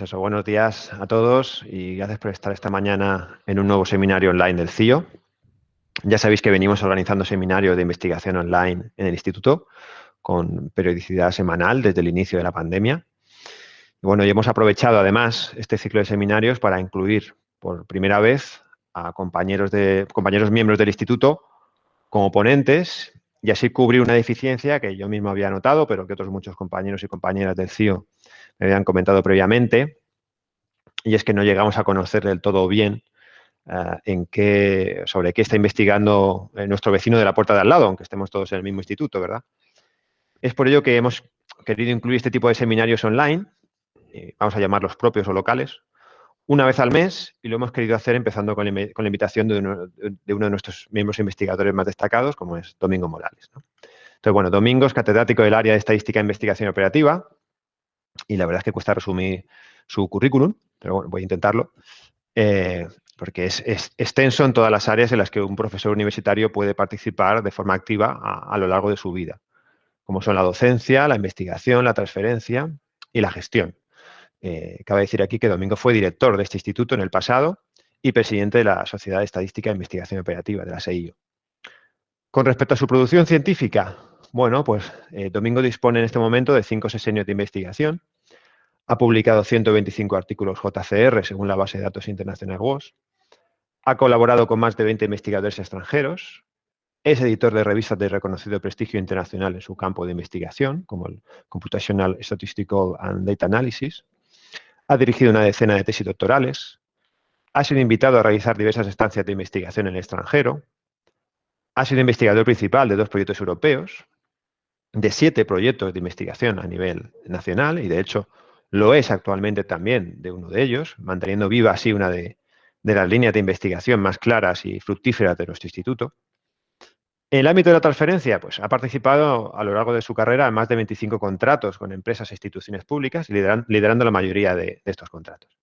Pues buenos días a todos y gracias por estar esta mañana en un nuevo seminario online del CIO. Ya sabéis que venimos organizando seminarios de investigación online en el instituto con periodicidad semanal desde el inicio de la pandemia. Bueno, y hemos aprovechado además este ciclo de seminarios para incluir por primera vez a compañeros, de, compañeros miembros del instituto como ponentes y así cubrir una deficiencia que yo mismo había notado, pero que otros muchos compañeros y compañeras del CIO habían comentado previamente, y es que no llegamos a conocer del todo bien eh, en qué, sobre qué está investigando eh, nuestro vecino de la puerta de al lado, aunque estemos todos en el mismo instituto, ¿verdad? Es por ello que hemos querido incluir este tipo de seminarios online, eh, vamos a llamarlos propios o locales, una vez al mes y lo hemos querido hacer empezando con la, invitación de uno, de nuestros miembros investigadores más destacados, como es Domingo Morales. Entonces, bueno, Domingo es catedrático del área de Estadística e Investigación Operativa y la verdad es que cuesta resumir su currículum, pero bueno, voy a intentarlo, eh, porque es, extenso en todas las áreas en las que un profesor universitario puede participar de forma activa a lo largo de su vida, como son la docencia, la investigación, la transferencia y la gestión. Eh, cabe decir aquí que Domingo fue director de este instituto en el pasado y presidente de la Sociedad Estadística e Investigación Operativa, de la SEIO. Con respecto a su producción científica, bueno, pues eh, Domingo dispone en este momento de cinco sesenios de investigación, ha publicado 125 artículos JCR según la base de datos internacional WOS, ha colaborado con más de 20 investigadores extranjeros, es editor de revistas de reconocido prestigio internacional en su campo de investigación, como el Computational Statistical and Data Analysis, ha dirigido una decena de tesis doctorales, ha sido invitado a realizar diversas estancias de investigación en el extranjero, ha sido investigador principal de dos proyectos europeos, de siete proyectos de investigación a nivel nacional y, de hecho, lo es actualmente también de uno de ellos, manteniendo viva así una de, de las líneas de investigación más claras y fructíferas de nuestro instituto. En el ámbito de la transferencia, pues ha participado a lo largo de su carrera en más de 25 contratos con empresas e instituciones públicas, liderando la mayoría de, estos contratos.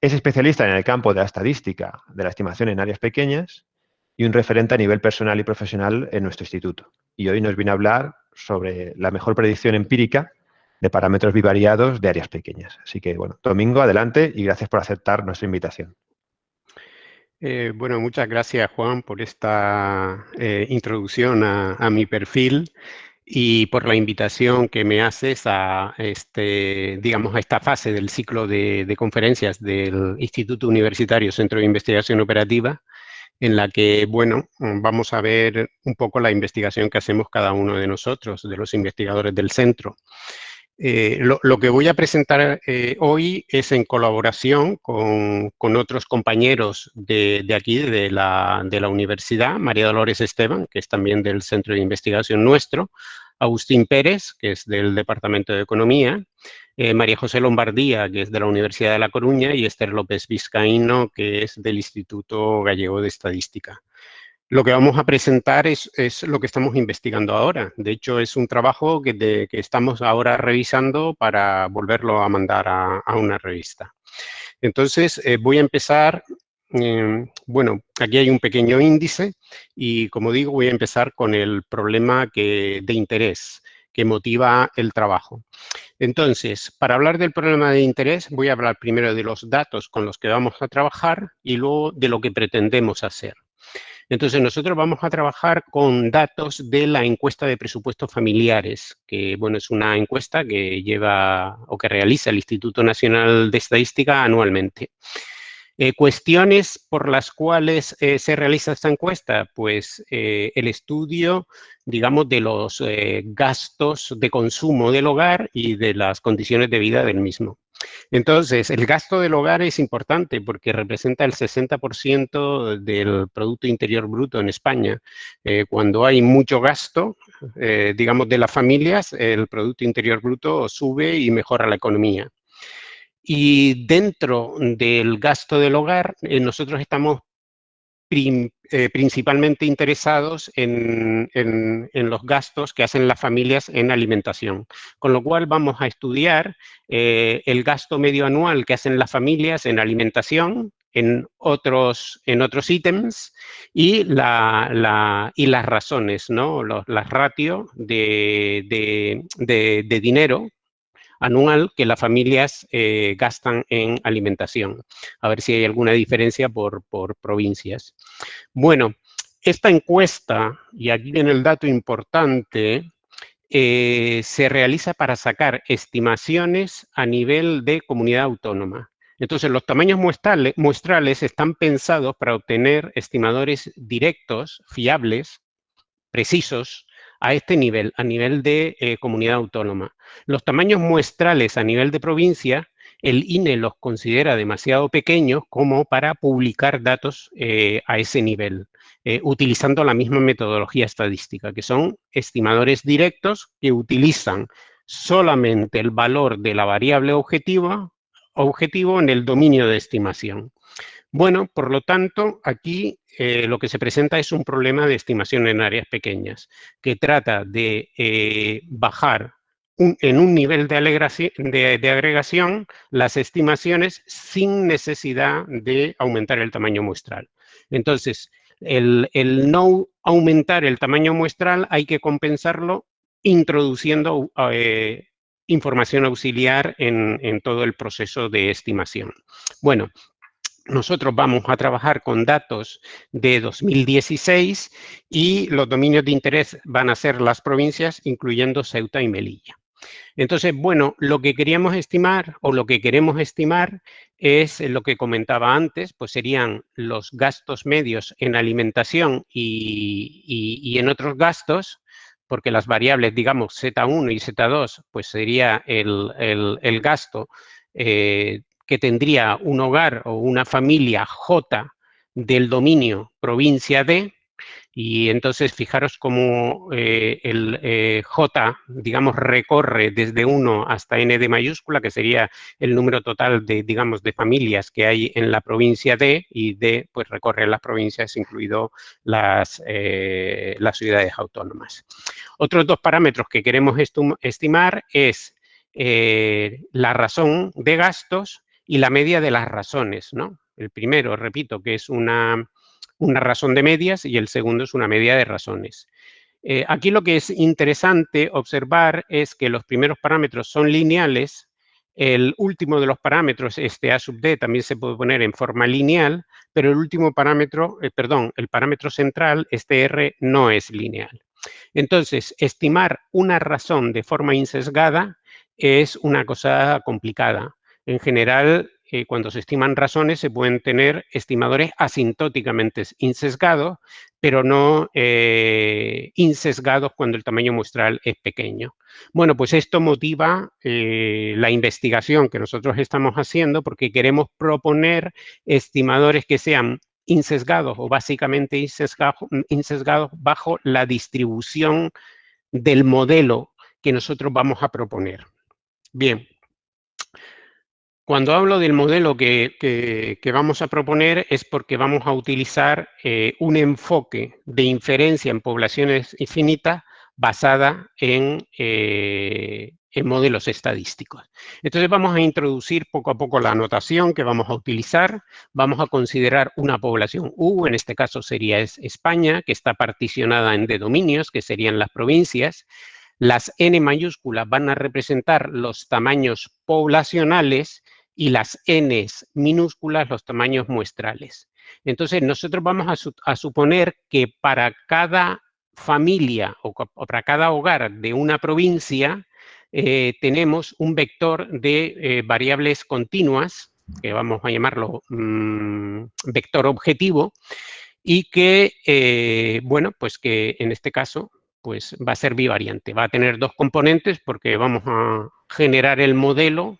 Es especialista en el campo de la estadística, de la estimación en áreas pequeñas y un referente a nivel personal y profesional en nuestro instituto. Y hoy nos viene a hablar sobre la mejor predicción empírica de parámetros bivariados de áreas pequeñas. Así que, bueno, Domingo, adelante y gracias por aceptar nuestra invitación. Eh, bueno, muchas gracias Juan por esta eh, introducción a, mi perfil y por la invitación que me haces a, este, digamos, a esta fase del ciclo de, conferencias del Instituto Universitario Centro de Investigación Operativa, en la que, bueno, vamos a ver un poco la investigación que hacemos cada uno de nosotros, de los investigadores del centro. Eh, lo, que voy a presentar eh, hoy es en colaboración con, otros compañeros de, aquí, de la, universidad, María Dolores Esteban, que es también del centro de investigación nuestro, Agustín Pérez, que es del Departamento de Economía, eh, María José Lombardía, que es de la Universidad de La Coruña, y Esther López Vizcaíno, que es del Instituto Gallego de Estadística. Lo que vamos a presentar es, lo que estamos investigando ahora. De hecho, es un trabajo que, estamos ahora revisando para volverlo a mandar a, una revista. Entonces, eh, voy a empezar, em, bueno, aquí hay un pequeño índice y, como digo, voy a empezar con el problema de interés que motiva el trabajo. Entonces, para hablar del problema de interés, voy a hablar primero de los datos con los que vamos a trabajar y luego de lo que pretendemos hacer. Entonces, nosotros vamos a trabajar con datos de la encuesta de presupuestos familiares, que, bueno, es una encuesta que lleva o que realiza el Instituto Nacional de Estadística anualmente. Eh, cuestiones por las cuales eh, se realiza esta encuesta, pues eh, el estudio, digamos, de los gastos de consumo del hogar y de las condiciones de vida del mismo. Entonces, el gasto del hogar es importante porque representa el 60% del Producto Interior Bruto en España. Eh, cuando hay mucho gasto, eh, digamos, de las familias, el Producto Interior Bruto sube y mejora la economía. Y dentro del gasto del hogar, eh, nosotros estamos eh, principalmente interesados en, los gastos que hacen las familias en alimentación. Con lo cual vamos a estudiar eh, el gasto medio anual que hacen las familias en alimentación, en otros, en otros ítems y, la, y las razones, ¿no? las ratios de, de dinero anual que las familias eh, gastan en alimentación. A ver si hay alguna diferencia por, provincias. Bueno, esta encuesta, y aquí viene el dato importante, eh, se realiza para sacar estimaciones a nivel de comunidad autónoma. Entonces, los tamaños muestrales, están pensados para obtener estimadores directos, fiables, precisos, a este nivel, a nivel de eh, comunidad autónoma. Los tamaños muestrales a nivel de provincia, el INE los considera demasiado pequeños como para publicar datos eh, a ese nivel, eh, utilizando la misma metodología estadística, que son estimadores directos que utilizan solamente el valor de la variable objetivo en el dominio de estimación. Bueno, por lo tanto, aquí eh, lo que se presenta es un problema de estimación en áreas pequeñas, que trata de eh, bajar en un nivel de, agregación las estimaciones sin necesidad de aumentar el tamaño muestral. Entonces, el, no aumentar el tamaño muestral hay que compensarlo introduciendo eh, información auxiliar en, todo el proceso de estimación. Bueno, nosotros vamos a trabajar con datos de 2016 y los dominios de interés van a ser las provincias, incluyendo Ceuta y Melilla. Entonces, bueno, lo que queríamos estimar o lo que queremos estimar es lo que comentaba antes, pues serían los gastos medios en alimentación y en otros gastos, porque las variables, digamos, Z1 y Z2, pues sería el, gasto eh, que tendría un hogar o una familia J del dominio provincia D, y entonces fijaros cómo eh, el eh, J, digamos, recorre desde 1 hasta N de mayúscula, que sería el número total de, digamos, de familias que hay en la provincia D, y D, pues recorre las provincias, incluido las, eh, las ciudades autónomas. Otros dos parámetros que queremos estimar es la razón de gastos y la media de las razones, ¿no? El primero, repito, que es una una razón de medias y el segundo es una media de razones. Eh, aquí lo que es interesante observar es que los primeros parámetros son lineales, el último de los parámetros, este A sub D, también se puede poner en forma lineal, pero el último parámetro, eh, perdón, el parámetro central, este R, no es lineal. Entonces, estimar una razón de forma insesgada es una cosa complicada. En general, eh, cuando se estiman razones, se pueden tener estimadores asintóticamente insesgados, pero no eh, insesgados cuando el tamaño muestral es pequeño. Bueno, pues esto motiva eh, la investigación que nosotros estamos haciendo porque queremos proponer estimadores que sean insesgados o básicamente insesgados bajo la distribución del modelo que nosotros vamos a proponer. Bien, cuando hablo del modelo que, vamos a proponer es porque vamos a utilizar eh, un enfoque de inferencia en poblaciones infinitas basada en, eh, en, modelos estadísticos. Entonces vamos a introducir poco a poco la anotación que vamos a utilizar. Vamos a considerar una población U, en este caso sería España, que está particionada en D dominios, que serían las provincias. Las N mayúsculas van a representar los tamaños poblacionales y las n minúsculas los tamaños muestrales. Entonces, nosotros vamos a, suponer que para cada familia o, para cada hogar de una provincia eh, tenemos un vector de eh, variables continuas, que vamos a llamarlo mm, vector objetivo, y que, eh, bueno, pues que en este caso pues va a ser bivariante. Va a tener dos componentes porque vamos a generar el modelo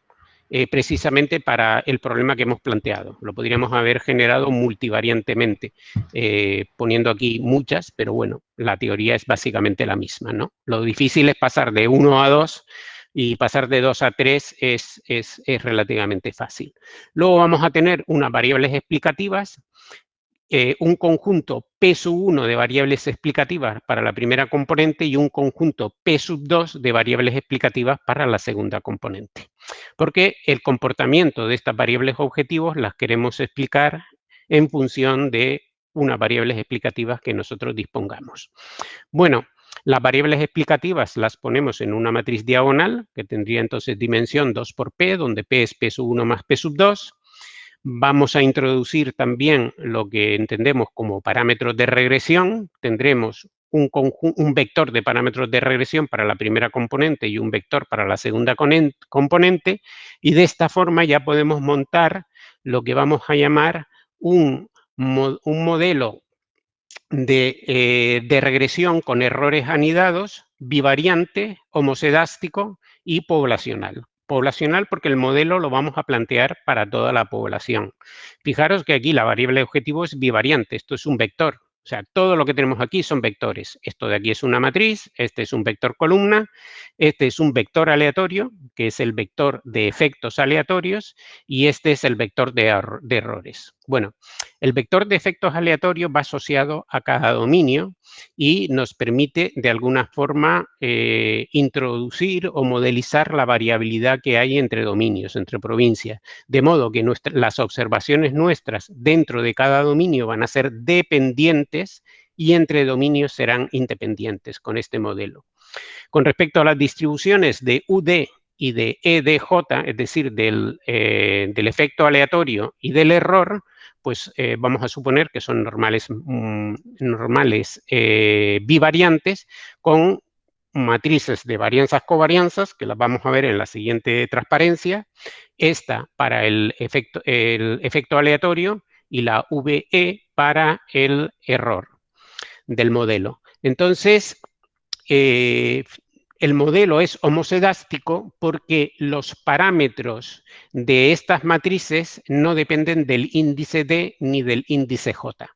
eh, precisamente para el problema que hemos planteado. Lo podríamos haber generado multivariantemente, eh, poniendo aquí muchas, pero bueno, la teoría es básicamente la misma. ¿no? Lo difícil es pasar de 1 a 2 y pasar de 2 a 3 es, es, es relativamente fácil. Luego vamos a tener unas variables explicativas eh, un conjunto P sub 1 de variables explicativas para la primera componente y un conjunto P sub 2 de variables explicativas para la segunda componente. Porque el comportamiento de estas variables objetivos las queremos explicar en función de unas variables explicativas que nosotros dispongamos. Bueno, Las variables explicativas las ponemos en una matriz diagonal, que tendría entonces dimensión 2 por p, donde p es p sub 1 más p sub 2. Vamos a introducir también lo que entendemos como parámetros de regresión. Tendremos un, vector de parámetros de regresión para la primera componente y un vector para la segunda componente. Y de esta forma ya podemos montar lo que vamos a llamar un, modelo de, de, regresión con errores anidados, bivariante, homosedástico y poblacional. Poblacional porque el modelo lo vamos a plantear para toda la población. Fijaros que aquí la variable objetivo es bivariante, esto es un vector, o sea, todo lo que tenemos aquí son vectores. Esto de aquí es una matriz, este es un vector columna, este es un vector aleatorio, que es el vector de efectos aleatorios, y este es el vector de, de errores. Bueno, el vector de efectos aleatorios va asociado a cada dominio y nos permite de alguna forma eh, introducir o modelizar la variabilidad que hay entre dominios, entre provincias. De modo que las observaciones nuestras dentro de cada dominio van a ser dependientes y entre dominios serán independientes con este modelo. Con respecto a las distribuciones de UD y de EDJ, es decir, eh, del efecto aleatorio y del error, pues eh, vamos a suponer que son normales, mm, normales eh, bivariantes con matrices de varianzas covarianzas, que las vamos a ver en la siguiente transparencia, esta para el efecto, el efecto aleatorio y la VE para el error del modelo. Entonces, eh, el modelo es homosedástico porque los parámetros de estas matrices no dependen del índice D ni del índice J.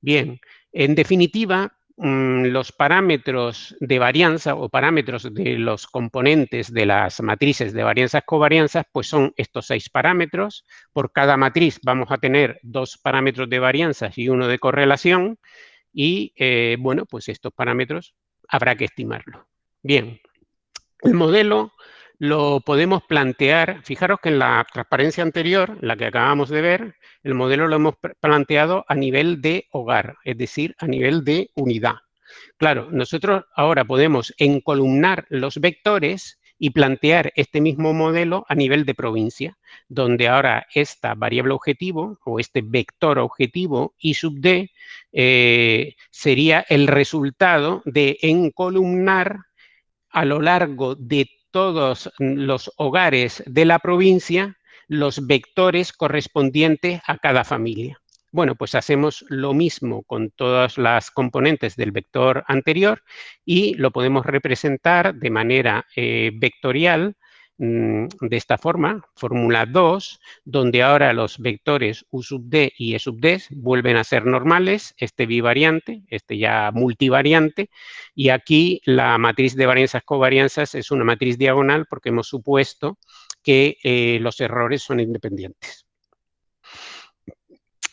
Bien, en definitiva, mm, los parámetros de varianza o parámetros de los componentes de las matrices de varianzas covarianzas, pues son estos seis parámetros. Por cada matriz vamos a tener dos parámetros de varianzas y uno de correlación. Y, eh, bueno, pues estos parámetros habrá que estimarlos. Bien, el modelo lo podemos plantear, fijaros que en la transparencia anterior, la que acabamos de ver, el modelo lo hemos planteado a nivel de hogar, es decir, a nivel de unidad. Claro, nosotros ahora podemos encolumnar los vectores y plantear este mismo modelo a nivel de provincia, donde ahora esta variable objetivo o este vector objetivo I sub d eh, sería el resultado de encolumnar a lo largo de todos los hogares de la provincia los vectores correspondientes a cada familia. Bueno, pues hacemos lo mismo con todas las componentes del vector anterior y lo podemos representar de manera eh, vectorial Mm, de esta forma, fórmula 2, donde ahora los vectores U sub D y E sub D vuelven a ser normales, este bivariante, este ya multivariante, y aquí la matriz de varianzas covarianzas es una matriz diagonal porque hemos supuesto que eh, los errores son independientes.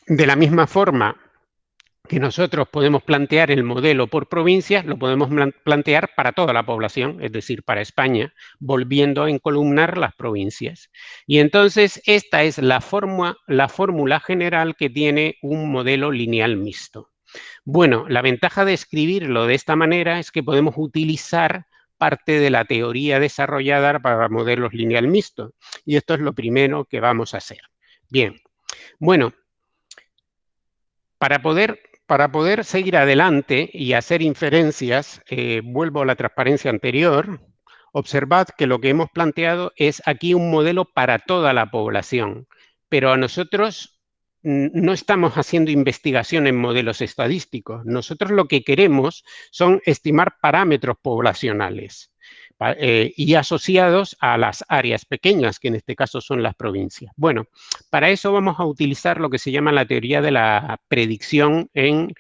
De la misma forma, que nosotros podemos plantear el modelo por provincias, lo podemos plantear para toda la población, es decir, para España, volviendo a encolumnar las provincias. Y entonces esta es la la fórmula general que tiene un modelo lineal mixto. Bueno, la ventaja de escribirlo de esta manera es que podemos utilizar parte de la teoría desarrollada para modelos lineal mixto. Y esto es lo primero que vamos a hacer. Bien, bueno, para poder para poder seguir adelante y hacer inferencias, eh, vuelvo a la transparencia anterior, observad que lo que hemos planteado es aquí un modelo para toda la población, pero a nosotros no estamos haciendo investigación en modelos estadísticos. Nosotros lo que queremos son estimar parámetros poblacionales. Eh, y asociados a las áreas pequeñas, que en este caso son las provincias. Bueno, para eso vamos a utilizar lo que se llama la teoría de la predicción en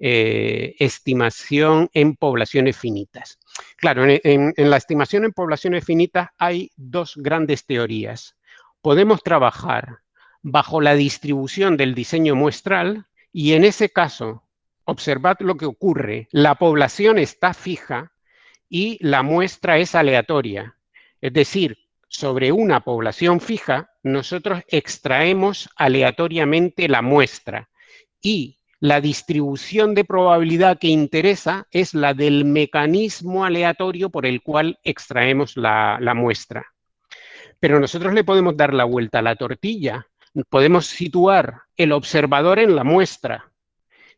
eh, estimación en poblaciones finitas. Claro, en, la estimación en poblaciones finitas hay dos grandes teorías. Podemos trabajar bajo la distribución del diseño muestral y en ese caso, observad lo que ocurre. La población está fija y la muestra es aleatoria. Es decir, sobre una población fija, nosotros extraemos aleatoriamente la muestra y La distribución de probabilidad que interesa es la del mecanismo aleatorio por el cual extraemos la, muestra. Pero nosotros le podemos dar la vuelta a la tortilla. Podemos situar el observador en la muestra.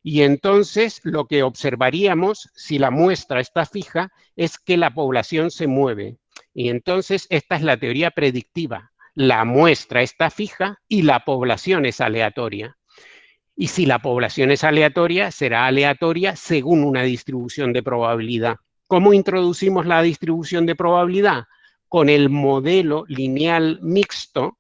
Y entonces lo que observaríamos, si la muestra está fija, es que la población se mueve. Y entonces esta es la teoría predictiva. La muestra está fija y la población es aleatoria. Y si la población es aleatoria, será aleatoria según una distribución de probabilidad. ¿Cómo introducimos la distribución de probabilidad? Con el modelo lineal mixto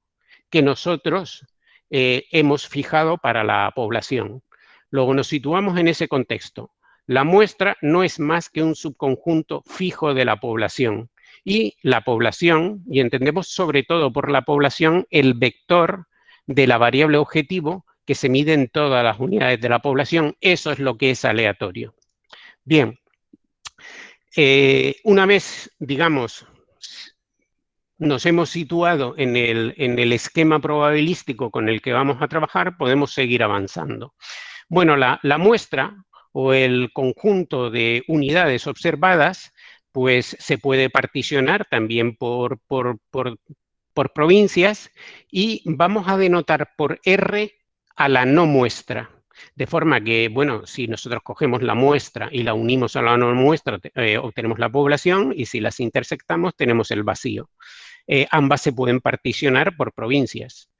que nosotros eh, hemos fijado para la población. Luego nos situamos en ese contexto. La muestra no es más que un subconjunto fijo de la población. Y la población, y entendemos sobre todo por la población, el vector de la variable objetivo que se mide en todas las unidades de la población. Eso es lo que es aleatorio. Bien, eh, una vez, digamos, nos hemos situado en el, en el, esquema probabilístico con el que vamos a trabajar, podemos seguir avanzando. Bueno, la, muestra o el conjunto de unidades observadas, pues se puede particionar también por, provincias y vamos a denotar por R a la no muestra. De forma que, bueno, si nosotros cogemos la muestra y la unimos a la no muestra, eh, obtenemos la población y si las intersectamos tenemos el vacío. Eh, ambas se pueden particionar por provincias.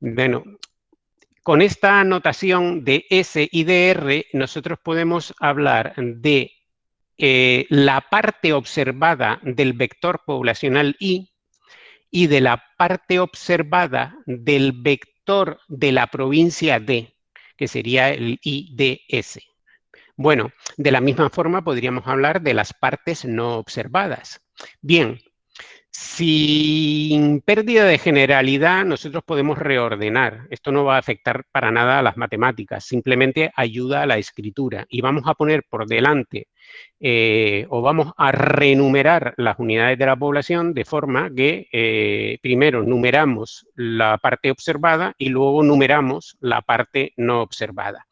Bueno, con esta notación de S y de R, nosotros podemos hablar de eh, la parte observada del vector poblacional I y de la parte observada del vector de la provincia D, que sería el IDS. Bueno, de la misma forma podríamos hablar de las partes no observadas. Bien, sin pérdida de generalidad, nosotros podemos reordenar. Esto no va a afectar para nada a las matemáticas, simplemente ayuda a la escritura. Y vamos a poner por delante eh, o vamos a renumerar las unidades de la población de forma que eh, primero numeramos la parte observada y luego numeramos la parte no observada.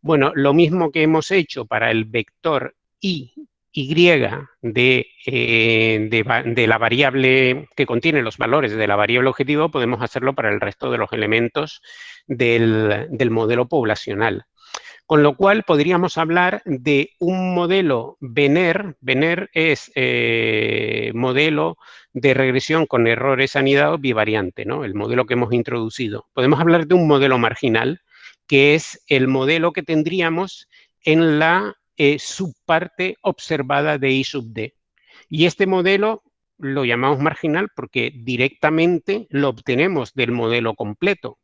Bueno, lo mismo que hemos hecho para el vector i y de, eh, de, la variable que contiene los valores de la variable objetivo, podemos hacerlo para el resto de los elementos del, modelo poblacional. Con lo cual podríamos hablar de un modelo VENER. VENER es eh, modelo de regresión con errores anidados bivariante, ¿no? el modelo que hemos introducido. Podemos hablar de un modelo marginal, que es el modelo que tendríamos en la subparte observada de I sub D. Y este modelo lo llamamos marginal porque directamente lo obtenemos del modelo completo.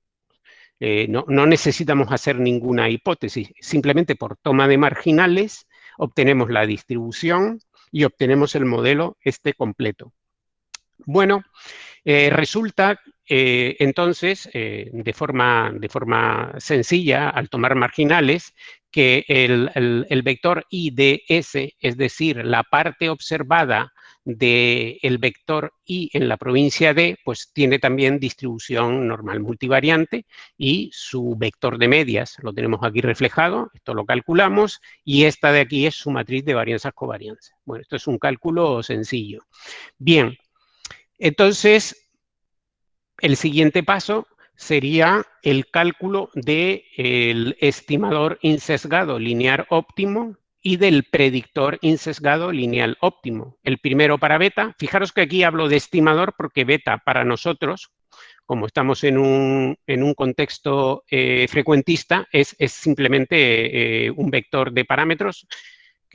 Eh, no, no, necesitamos hacer ninguna hipótesis, simplemente por toma de marginales obtenemos la distribución y obtenemos el modelo este completo. Bueno, eh, resulta eh, entonces, de, forma, de forma sencilla, al tomar marginales, que el, vector IDS, es decir, la parte observada del vector I en la provincia D, pues tiene también distribución normal multivariante y su vector de medias lo tenemos aquí reflejado, esto lo calculamos, y esta de aquí es su matriz de varianzas covarianza. Bueno, esto es un cálculo sencillo. Bien, entonces, el siguiente paso sería el cálculo del estimador insesgado lineal óptimo y del predictor insesgado lineal óptimo. El primero para beta, fijaros que aquí hablo de estimador porque beta para nosotros, como estamos en un, contexto eh, frecuentista, es, simplemente eh, un vector de parámetros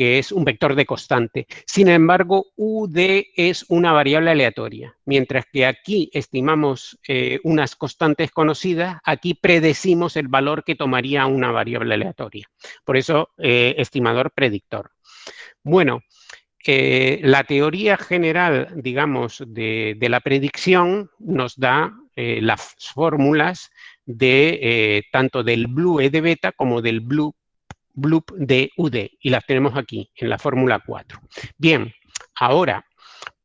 que es un vector de constante. Sin embargo, UD es una variable aleatoria. Mientras que aquí estimamos eh, unas constantes conocidas, aquí predecimos el valor que tomaría una variable aleatoria. Por eso, eh, estimador predictor. Bueno, eh, la teoría general, digamos, de, la predicción nos da las fórmulas de tanto del blue E de beta como del blue bloop de UD y las tenemos aquí en la fórmula 4. Bien, ahora,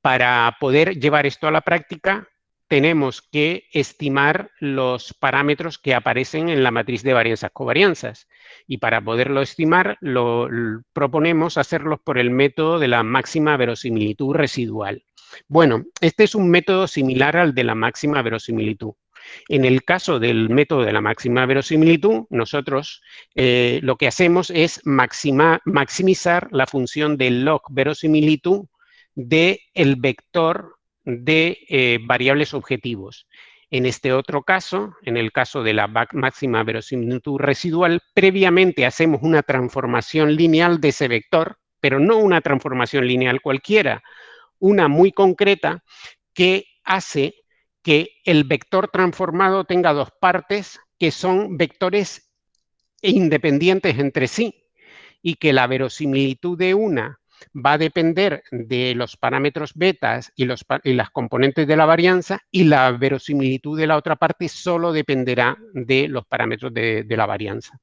para poder llevar esto a la práctica, tenemos que estimar los parámetros que aparecen en la matriz de varianzas-covarianzas. Y para poderlo estimar, lo, proponemos hacerlo por el método de la máxima verosimilitud residual. Bueno, este es un método similar al de la máxima verosimilitud. En el caso del método de la máxima verosimilitud, nosotros eh, lo que hacemos es maximizar la función de log verosimilitud del el vector de eh, variables objetivos. En este otro caso, en el caso de la máxima verosimilitud residual, previamente hacemos una transformación lineal de ese vector, pero no una transformación lineal cualquiera, una muy concreta que hace que el vector transformado tenga dos partes que son vectores independientes entre sí y que la verosimilitud de una va a depender de los parámetros betas y, los, las componentes de la varianza y la verosimilitud de la otra parte solo dependerá de los parámetros de, la varianza.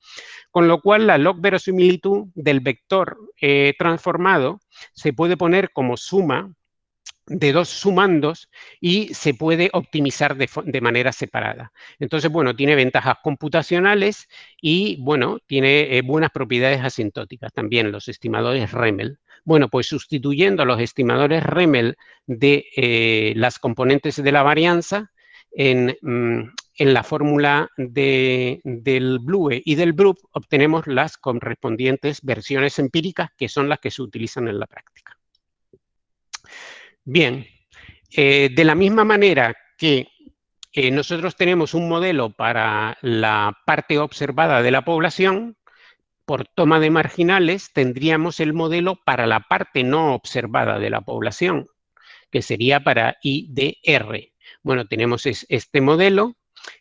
Con lo cual, la log verosimilitud del vector eh, transformado se puede poner como suma de dos sumandos y se puede optimizar de, manera separada. Entonces, bueno, tiene ventajas computacionales y, bueno, tiene eh, buenas propiedades asintóticas también, los estimadores REMEL. Bueno, pues sustituyendo los estimadores REMEL de eh, las componentes de la varianza en, mm, la fórmula del BLUE y del BRUP obtenemos las correspondientes versiones empíricas que son las que se utilizan en la práctica. Bien, eh, de la misma manera que eh, nosotros tenemos un modelo para la parte observada de la población, por toma de marginales tendríamos el modelo para la parte no observada de la población, que sería para IDR. Bueno, tenemos este modelo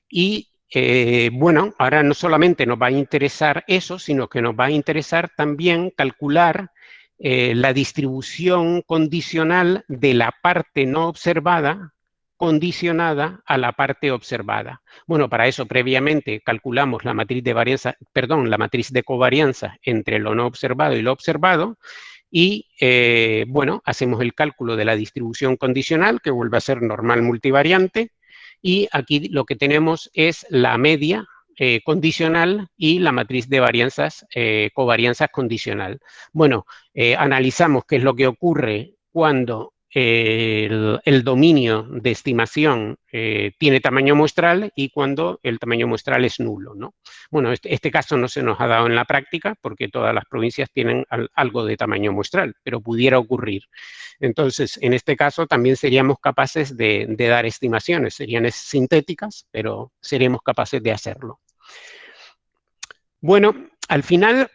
y, eh, bueno, ahora no solamente nos va a interesar eso, sino que nos va a interesar también calcular eh, la distribución condicional de la parte no observada condicionada a la parte observada. Bueno, para eso previamente calculamos la matriz de varianza, perdón, la matriz de covarianza entre lo no observado y lo observado y, eh, bueno, hacemos el cálculo de la distribución condicional, que vuelve a ser normal multivariante, y aquí lo que tenemos es la media eh, condicional y la matriz de varianzas, eh, covarianzas condicional. Bueno, analizamos qué es lo que ocurre cuando el, dominio de estimación eh, tiene tamaño muestral y cuando el tamaño muestral es nulo. ¿no? Bueno, este, este, caso no se nos ha dado en la práctica porque todas las provincias tienen algo de tamaño muestral, pero pudiera ocurrir. Entonces, en este caso también seríamos capaces de, de dar estimaciones, serían sintéticas, pero seríamos capaces de hacerlo. Bueno, al final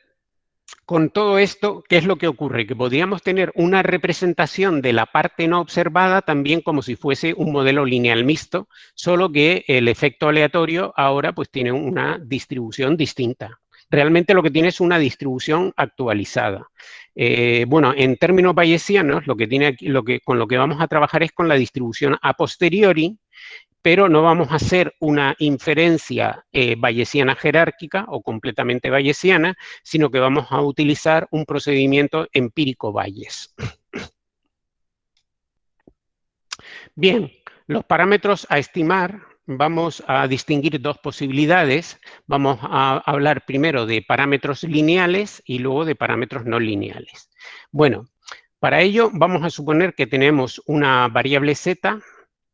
con todo esto, ¿qué es lo que ocurre? Que podríamos tener una representación de la parte no observada también como si fuese un modelo lineal mixto, solo que el efecto aleatorio ahora pues tiene una distribución distinta. Realmente lo que tiene es una distribución actualizada. Eh, bueno, en términos bayesianos, lo que tiene aquí, lo que, con lo que vamos a trabajar es con la distribución a posteriori, pero no vamos a hacer una inferencia eh, bayesiana jerárquica o completamente bayesiana, sino que vamos a utilizar un procedimiento empírico Bayes. Bien, los parámetros a estimar, vamos a distinguir dos posibilidades. Vamos a hablar primero de parámetros lineales y luego de parámetros no lineales. Bueno, para ello vamos a suponer que tenemos una variable z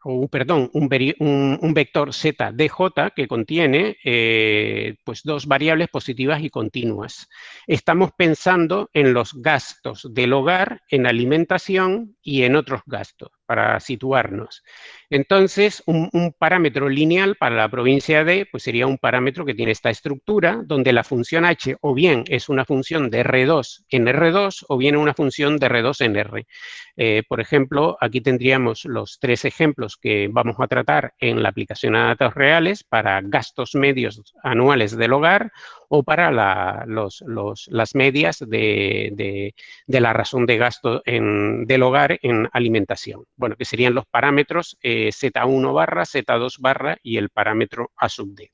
o perdón, un, vector z dj que contiene eh, pues dos variables positivas y continuas. Estamos pensando en los gastos del hogar, en alimentación y en otros gastos, para situarnos. Entonces, un, parámetro lineal para la provincia D pues sería un parámetro que tiene esta estructura, donde la función h o bien es una función de R2 en R2 o bien una función de R2 en R. Eh, por ejemplo, aquí tendríamos los tres ejemplos que vamos a tratar en la aplicación a datos reales para gastos medios anuales del hogar o para las medias de, la razón de gasto del hogar en alimentación. Bueno, que serían los parámetros eh, Z1 barra, Z2 barra y el parámetro A sub D.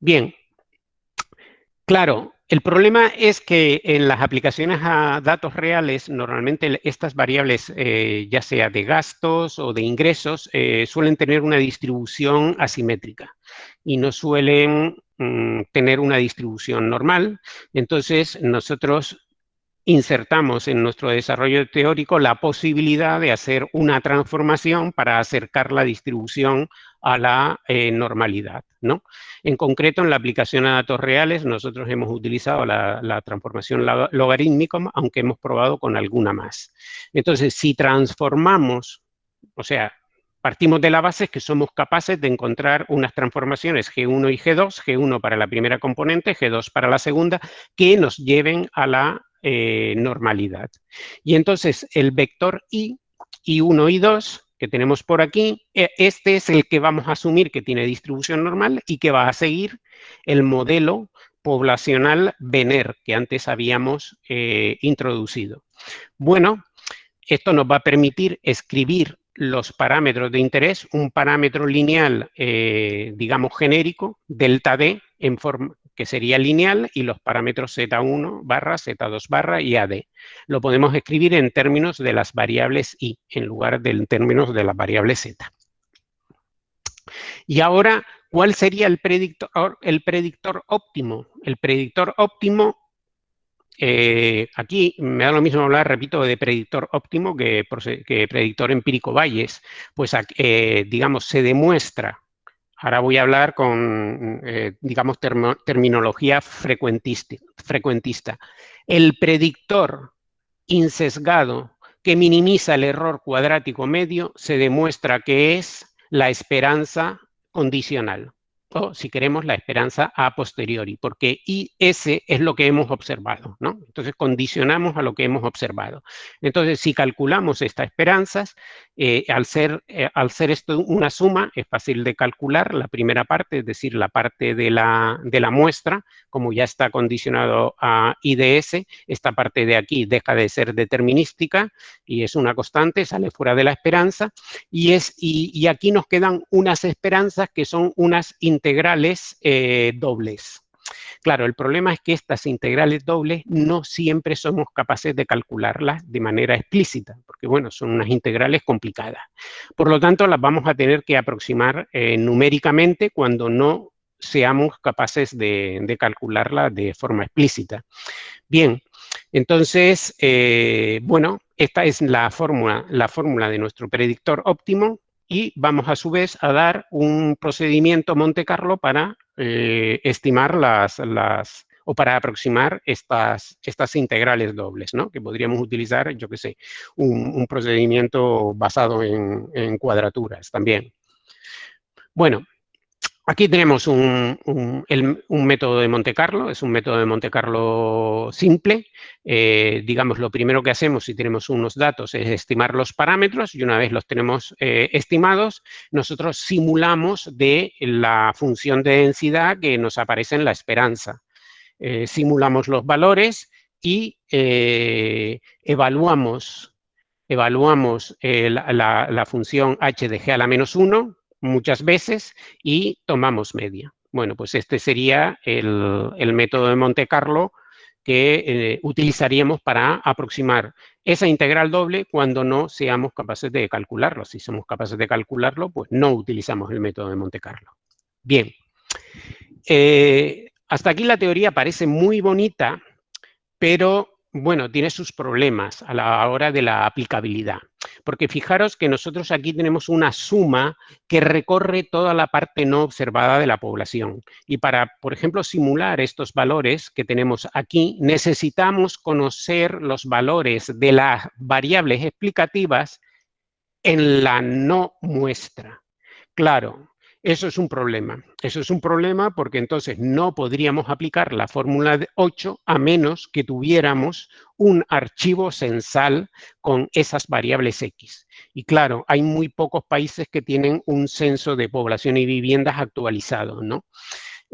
Bien, claro, el problema es que en las aplicaciones a datos reales, normalmente estas variables, eh, ya sea de gastos o de ingresos, eh, suelen tener una distribución asimétrica y no suelen mm, tener una distribución normal. Entonces, nosotros insertamos en nuestro desarrollo teórico la posibilidad de hacer una transformación para acercar la distribución a la eh, normalidad. ¿no? En concreto, en la aplicación a datos reales, nosotros hemos utilizado la, transformación logarítmica, aunque hemos probado con alguna más. Entonces, si transformamos, o sea, partimos de la base que somos capaces de encontrar unas transformaciones G1 y G2, G1 para la primera componente, G2 para la segunda, que nos lleven a la eh, normalidad. Y entonces el vector I, I1 y 2, que tenemos por aquí, eh, este es el que vamos a asumir que tiene distribución normal y que va a seguir el modelo poblacional Venner que antes habíamos eh, introducido. Bueno, esto nos va a permitir escribir los parámetros de interés, un parámetro lineal, digamos genérico, delta D, en forma, que sería lineal, y los parámetros Z1 barra, Z2 barra y AD. Lo podemos escribir en términos de las variables I, en lugar de en términos de las variables Z. Y ahora, ¿cuál sería el predictor, el predictor óptimo? El predictor óptimo, eh, aquí me da lo mismo hablar, repito, de predictor óptimo que, predictor empírico Bayes. Pues, eh, digamos, se demuestra Ahora voy a hablar con, eh, digamos, terminología frecuentista. El predictor insesgado que minimiza el error cuadrático medio se demuestra que es la esperanza condicional o, si queremos, la esperanza a posteriori, porque IS es lo que hemos observado, ¿no? Entonces, condicionamos a lo que hemos observado. Entonces, si calculamos estas esperanzas, eh, al, ser, eh, al ser esto una suma, es fácil de calcular la primera parte, es decir, la parte de la, de la muestra, como ya está condicionado a IDS, esta parte de aquí deja de ser determinística y es una constante, sale fuera de la esperanza, y, es, y, y aquí nos quedan unas esperanzas que son unas integrales eh, dobles. Claro, el problema es que estas integrales dobles no siempre somos capaces de calcularlas de manera explícita, porque bueno, son unas integrales complicadas. Por lo tanto, las vamos a tener que aproximar eh, numéricamente cuando no seamos capaces de, calcularlas de forma explícita. Bien, entonces, eh, bueno, esta es la fórmula, la fórmula de nuestro predictor óptimo y vamos a su vez a dar un procedimiento Monte Carlo para eh, estimar las, las, o para aproximar estas, estas integrales dobles, ¿no? Que podríamos utilizar, yo qué sé, un, procedimiento basado en, en cuadraturas también. Bueno, Aquí tenemos un, método de Monte Carlo, es un método de Monte Carlo simple. Eh, digamos, lo primero que hacemos si tenemos unos datos es estimar los parámetros y una vez los tenemos eh, estimados, nosotros simulamos de la función de densidad que nos aparece en la esperanza. Eh, simulamos los valores y evaluamos, evaluamos la, la función h de g a la menos 1 muchas veces y tomamos media. Bueno, pues este sería el, método de Monte Carlo que eh, utilizaríamos para aproximar esa integral doble cuando no seamos capaces de calcularlo. Si somos capaces de calcularlo, pues no utilizamos el método de Monte Carlo. Bien, eh, hasta aquí la teoría parece muy bonita, pero bueno, tiene sus problemas a la hora de la aplicabilidad. Porque fijaros que nosotros aquí tenemos una suma que recorre toda la parte no observada de la población. Y para, por ejemplo, simular estos valores que tenemos aquí, necesitamos conocer los valores de las variables explicativas en la no muestra. Claro, eso es un problema. Eso es un problema porque entonces no podríamos aplicar la fórmula de 8 a menos que tuviéramos un archivo censal con esas variables X. Y claro, hay muy pocos países que tienen un censo de población y viviendas actualizado, ¿no?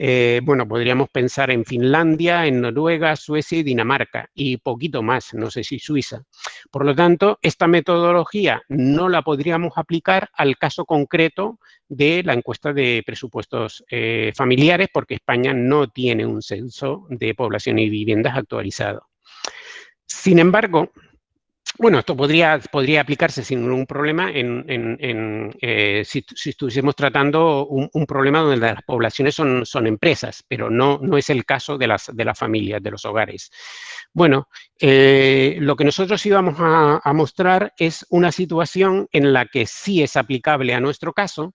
Eh, bueno, podríamos pensar en Finlandia, en Noruega, Suecia y Dinamarca, y poquito más, no sé si Suiza. Por lo tanto, esta metodología no la podríamos aplicar al caso concreto de la encuesta de presupuestos eh, familiares, porque España no tiene un censo de población y viviendas actualizado. Sin embargo, bueno, esto podría, podría aplicarse sin ningún problema en, eh, si, estuviésemos tratando un, problema donde las poblaciones son, son empresas, pero no, no es el caso de las, de las familias, de los hogares. Bueno, eh, lo que nosotros íbamos a mostrar es una situación en la que sí es aplicable a nuestro caso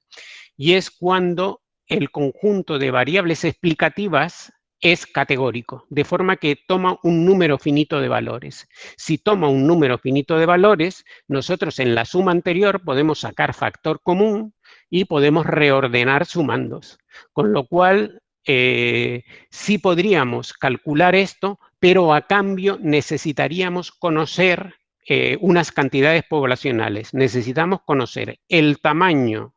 y es cuando el conjunto de variables explicativas es categórico, de forma que toma un número finito de valores. Si toma un número finito de valores, nosotros en la suma anterior podemos sacar factor común y podemos reordenar sumandos. Con lo cual, eh, sí podríamos calcular esto, pero a cambio necesitaríamos conocer eh, unas cantidades poblacionales. Necesitamos conocer el tamaño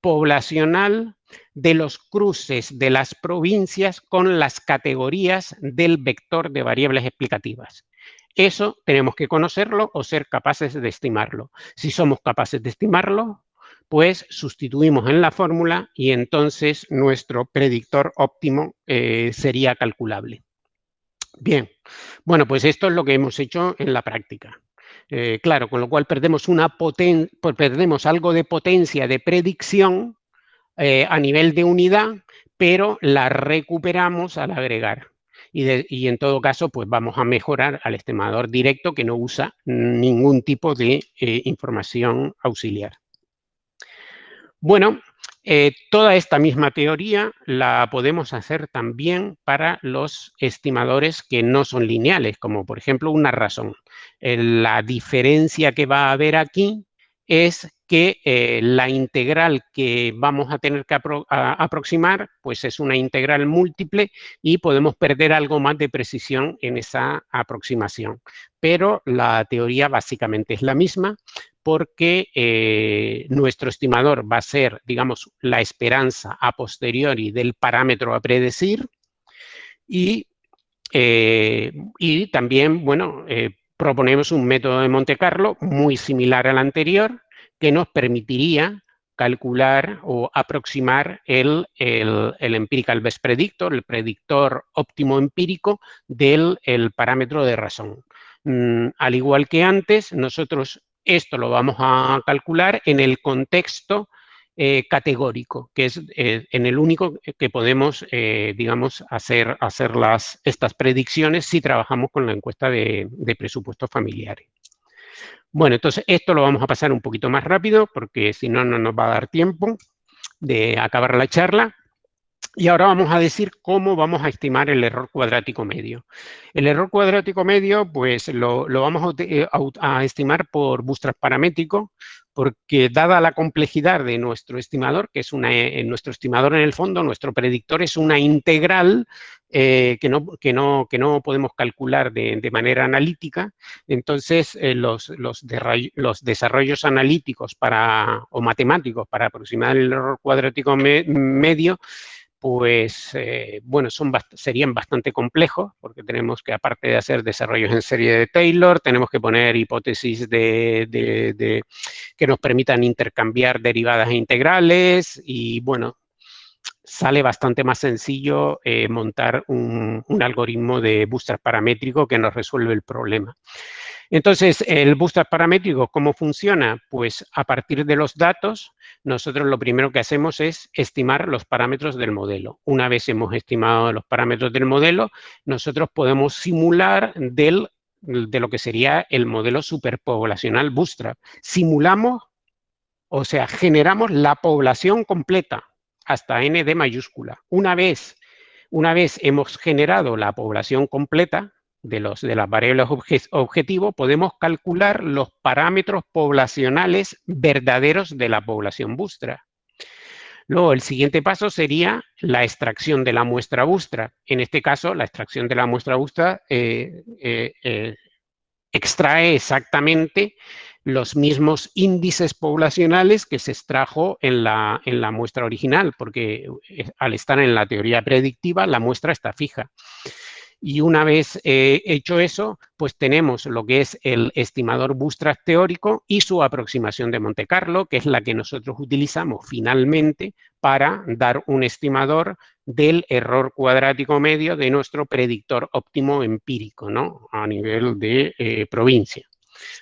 poblacional de los cruces de las provincias con las categorías del vector de variables explicativas. Eso tenemos que conocerlo o ser capaces de estimarlo. Si somos capaces de estimarlo, pues sustituimos en la fórmula y entonces nuestro predictor óptimo eh, sería calculable. Bien, bueno, pues esto es lo que hemos hecho en la práctica. Eh, claro, con lo cual perdemos, una perdemos algo de potencia de predicción eh, a nivel de unidad, pero la recuperamos al agregar. Y, en todo caso, pues vamos a mejorar al estimador directo que no usa ningún tipo de eh, información auxiliar. Bueno, eh, toda esta misma teoría la podemos hacer también para los estimadores que no son lineales, como por ejemplo una razón. La diferencia que va a haber aquí es que eh, la integral que vamos a tener que aproximar pues es una integral múltiple y podemos perder algo más de precisión en esa aproximación. Pero la teoría básicamente es la misma porque eh, nuestro estimador va a ser, digamos, la esperanza a posteriori del parámetro a predecir y, eh, y también, bueno, proponemos un método de Monte Carlo muy similar al anterior que nos permitiría calcular o aproximar el, el, el, empirical best predictor, el predictor óptimo empírico del el parámetro de razón. Mm, al igual que antes, nosotros esto lo vamos a calcular en el contexto eh, categórico, que es eh, en el único que podemos, eh, digamos, hacer, hacer las, estas predicciones si trabajamos con la encuesta de, presupuestos familiares. Bueno, entonces esto lo vamos a pasar un poquito más rápido porque si no, no nos va a dar tiempo de acabar la charla. Y ahora vamos a decir cómo vamos a estimar el error cuadrático medio. El error cuadrático medio, pues lo, vamos eh, a, estimar por bootstrap paramétrico, porque dada la complejidad de nuestro estimador, que es una, eh, nuestro estimador en el fondo, nuestro predictor es una integral eh, que, no, que, no, que no podemos calcular de, manera analítica, entonces los, los, los, desarrollos analíticos para, o matemáticos para aproximar el error cuadrático medio pues, eh, bueno, serían bastante complejos, porque tenemos que, aparte de hacer desarrollos en serie de Taylor, tenemos que poner hipótesis de, que nos permitan intercambiar derivadas e integrales, y bueno, sale bastante más sencillo eh, montar un, un, algoritmo de bootstrap paramétrico que nos resuelve el problema. Entonces, el bootstrap paramétrico, ¿cómo funciona? Pues a partir de los datos, nosotros lo primero que hacemos es estimar los parámetros del modelo. Una vez hemos estimado los parámetros del modelo, nosotros podemos simular del, de lo que sería el modelo superpoblacional bootstrap. Simulamos, o sea, generamos la población completa hasta n de mayúscula. Una vez, una vez hemos generado la población completa, de, los, de las variables objetivo, podemos calcular los parámetros poblacionales verdaderos de la población bustra. Luego, el siguiente paso sería la extracción de la muestra bustra. En este caso, la extracción de la muestra bustra eh, eh, eh, extrae exactamente los mismos índices poblacionales que se extrajo en la, en la muestra original, porque al estar en la teoría predictiva, la muestra está fija. Y una vez eh, hecho eso, pues tenemos lo que es el estimador Bootstrap teórico y su aproximación de Monte Carlo, que es la que nosotros utilizamos finalmente para dar un estimador del error cuadrático medio de nuestro predictor óptimo empírico, ¿no? A nivel de eh, provincia.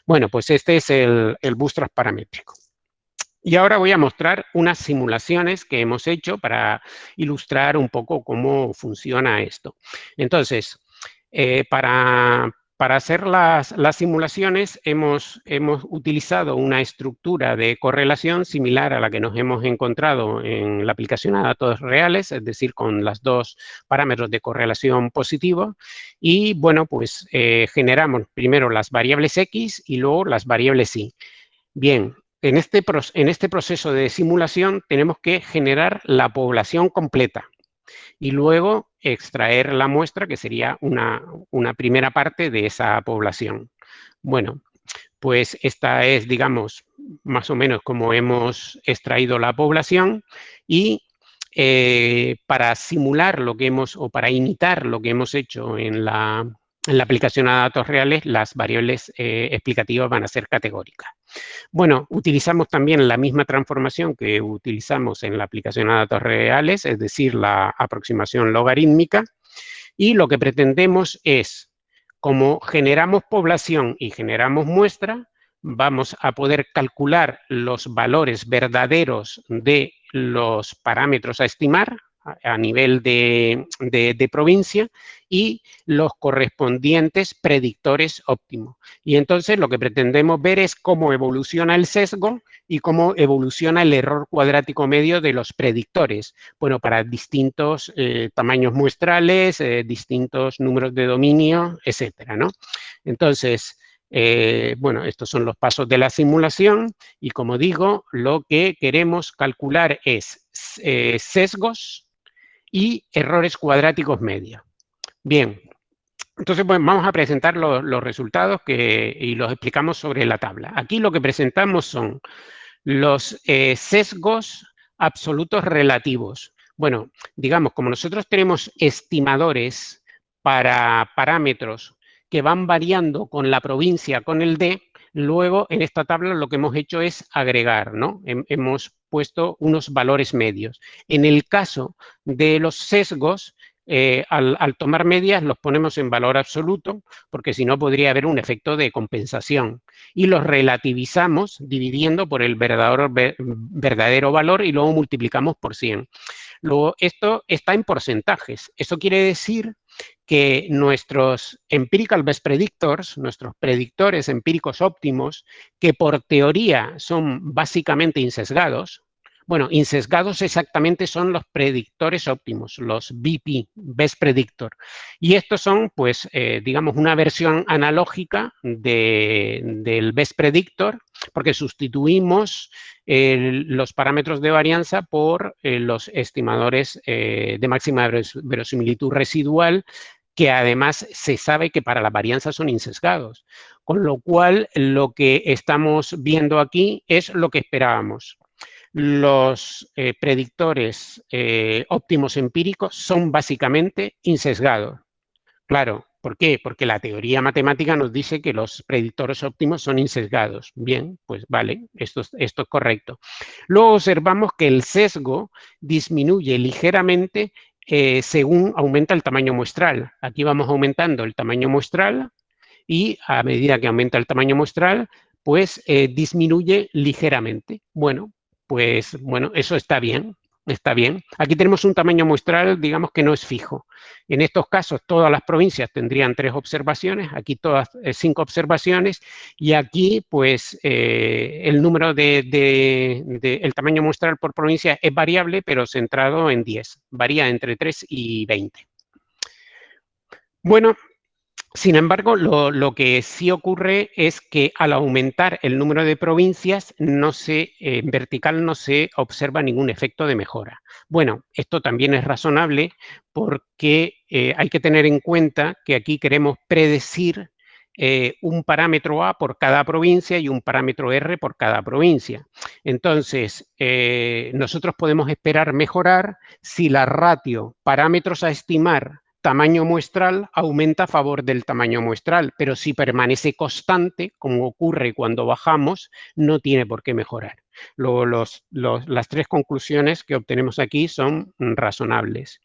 Bueno, pues este es el, el Bootstrap paramétrico. Y ahora voy a mostrar unas simulaciones que hemos hecho para ilustrar un poco cómo funciona esto. Entonces, eh, para, hacer las, simulaciones hemos, hemos, utilizado una estructura de correlación similar a la que nos hemos encontrado en la aplicación a datos reales, es decir, con los dos parámetros de correlación positivo. Y bueno, pues eh, generamos primero las variables X y luego las variables Y. Bien, en este, en este proceso de simulación tenemos que generar la población completa y luego extraer la muestra, que sería una, primera parte de esa población. Bueno, pues esta es, digamos, más o menos como hemos extraído la población y eh, para simular lo que hemos, o para imitar lo que hemos hecho en la, en la aplicación a datos reales, las variables eh, explicativas van a ser categóricas. Bueno, utilizamos también la misma transformación que utilizamos en la aplicación a datos reales, es decir, la aproximación logarítmica, y lo que pretendemos es, como generamos población y generamos muestra, vamos a poder calcular los valores verdaderos de los parámetros a estimar, a nivel de, provincia y los correspondientes predictores óptimos. Y entonces lo que pretendemos ver es cómo evoluciona el sesgo y cómo evoluciona el error cuadrático medio de los predictores. Bueno, para distintos eh, tamaños muestrales, eh, distintos números de dominio, etcétera, ¿no? Entonces, eh, bueno, estos son los pasos de la simulación y como digo, lo que queremos calcular es sesgos, y errores cuadráticos medios. Bien, entonces pues, vamos a presentar los, resultados que, y los explicamos sobre la tabla. Aquí lo que presentamos son los eh, sesgos absolutos relativos. Bueno, digamos, como nosotros tenemos estimadores para parámetros que van variando con la provincia, con el D, luego en esta tabla lo que hemos hecho es agregar, ¿no? Hemos puesto unos valores medios. En el caso de los sesgos, eh, al, tomar medias los ponemos en valor absoluto, porque si no podría haber un efecto de compensación. Y los relativizamos dividiendo por el verdadero, verdadero valor y luego multiplicamos por 100. Luego, esto está en porcentajes. Eso quiere decir que nuestros empirical best predictors, nuestros predictores empíricos óptimos, que por teoría son básicamente insesgados, bueno, insesgados exactamente son los predictores óptimos, los BP, Best Predictor. Y estos son, pues, eh, digamos, una versión analógica del Best Predictor, porque sustituimos los parámetros de varianza por eh, los estimadores eh, de máxima verosimilitud residual, que además se sabe que para la varianza son insesgados. Con lo cual, lo que estamos viendo aquí es lo que esperábamos los eh, predictores eh, óptimos empíricos son básicamente insesgados. Claro, ¿por qué? Porque la teoría matemática nos dice que los predictores óptimos son insesgados. Bien, pues vale, esto, es correcto. Luego observamos que el sesgo disminuye ligeramente eh, según aumenta el tamaño muestral. Aquí vamos aumentando el tamaño muestral y a medida que aumenta el tamaño muestral, pues disminuye ligeramente. Bueno, pues bueno, eso está bien, está bien. Aquí tenemos un tamaño muestral, digamos que no es fijo. En estos casos, todas las provincias tendrían tres observaciones, aquí todas eh, cinco observaciones, y aquí, pues, eh, el número de, el tamaño muestral por provincia es variable, pero centrado en 10. Varía entre 3 y 20. Bueno, sin embargo, lo, que sí ocurre es que al aumentar el número de provincias, no se, en vertical no se observa ningún efecto de mejora. Bueno, esto también es razonable porque eh, hay que tener en cuenta que aquí queremos predecir eh, un parámetro A por cada provincia y un parámetro R por cada provincia. Entonces, eh, nosotros podemos esperar mejorar si la ratio parámetros a estimar tamaño muestral aumenta a favor del tamaño muestral, pero si permanece constante, como ocurre cuando bajamos, no tiene por qué mejorar. Luego, las tres conclusiones que obtenemos aquí son razonables.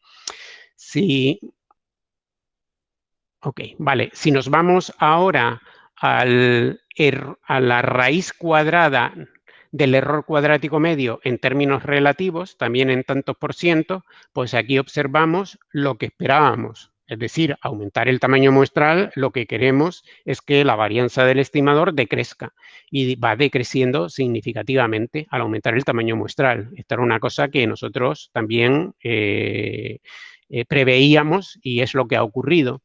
Si Ok, vale. Si nos vamos ahora al, a la raíz cuadrada del error cuadrático medio en términos relativos, también en tantos por ciento, pues aquí observamos lo que esperábamos. Es decir, aumentar el tamaño muestral, lo que queremos es que la varianza del estimador decrezca y va decreciendo significativamente al aumentar el tamaño muestral. Esta era una cosa que nosotros también eh, eh, preveíamos y es lo que ha ocurrido.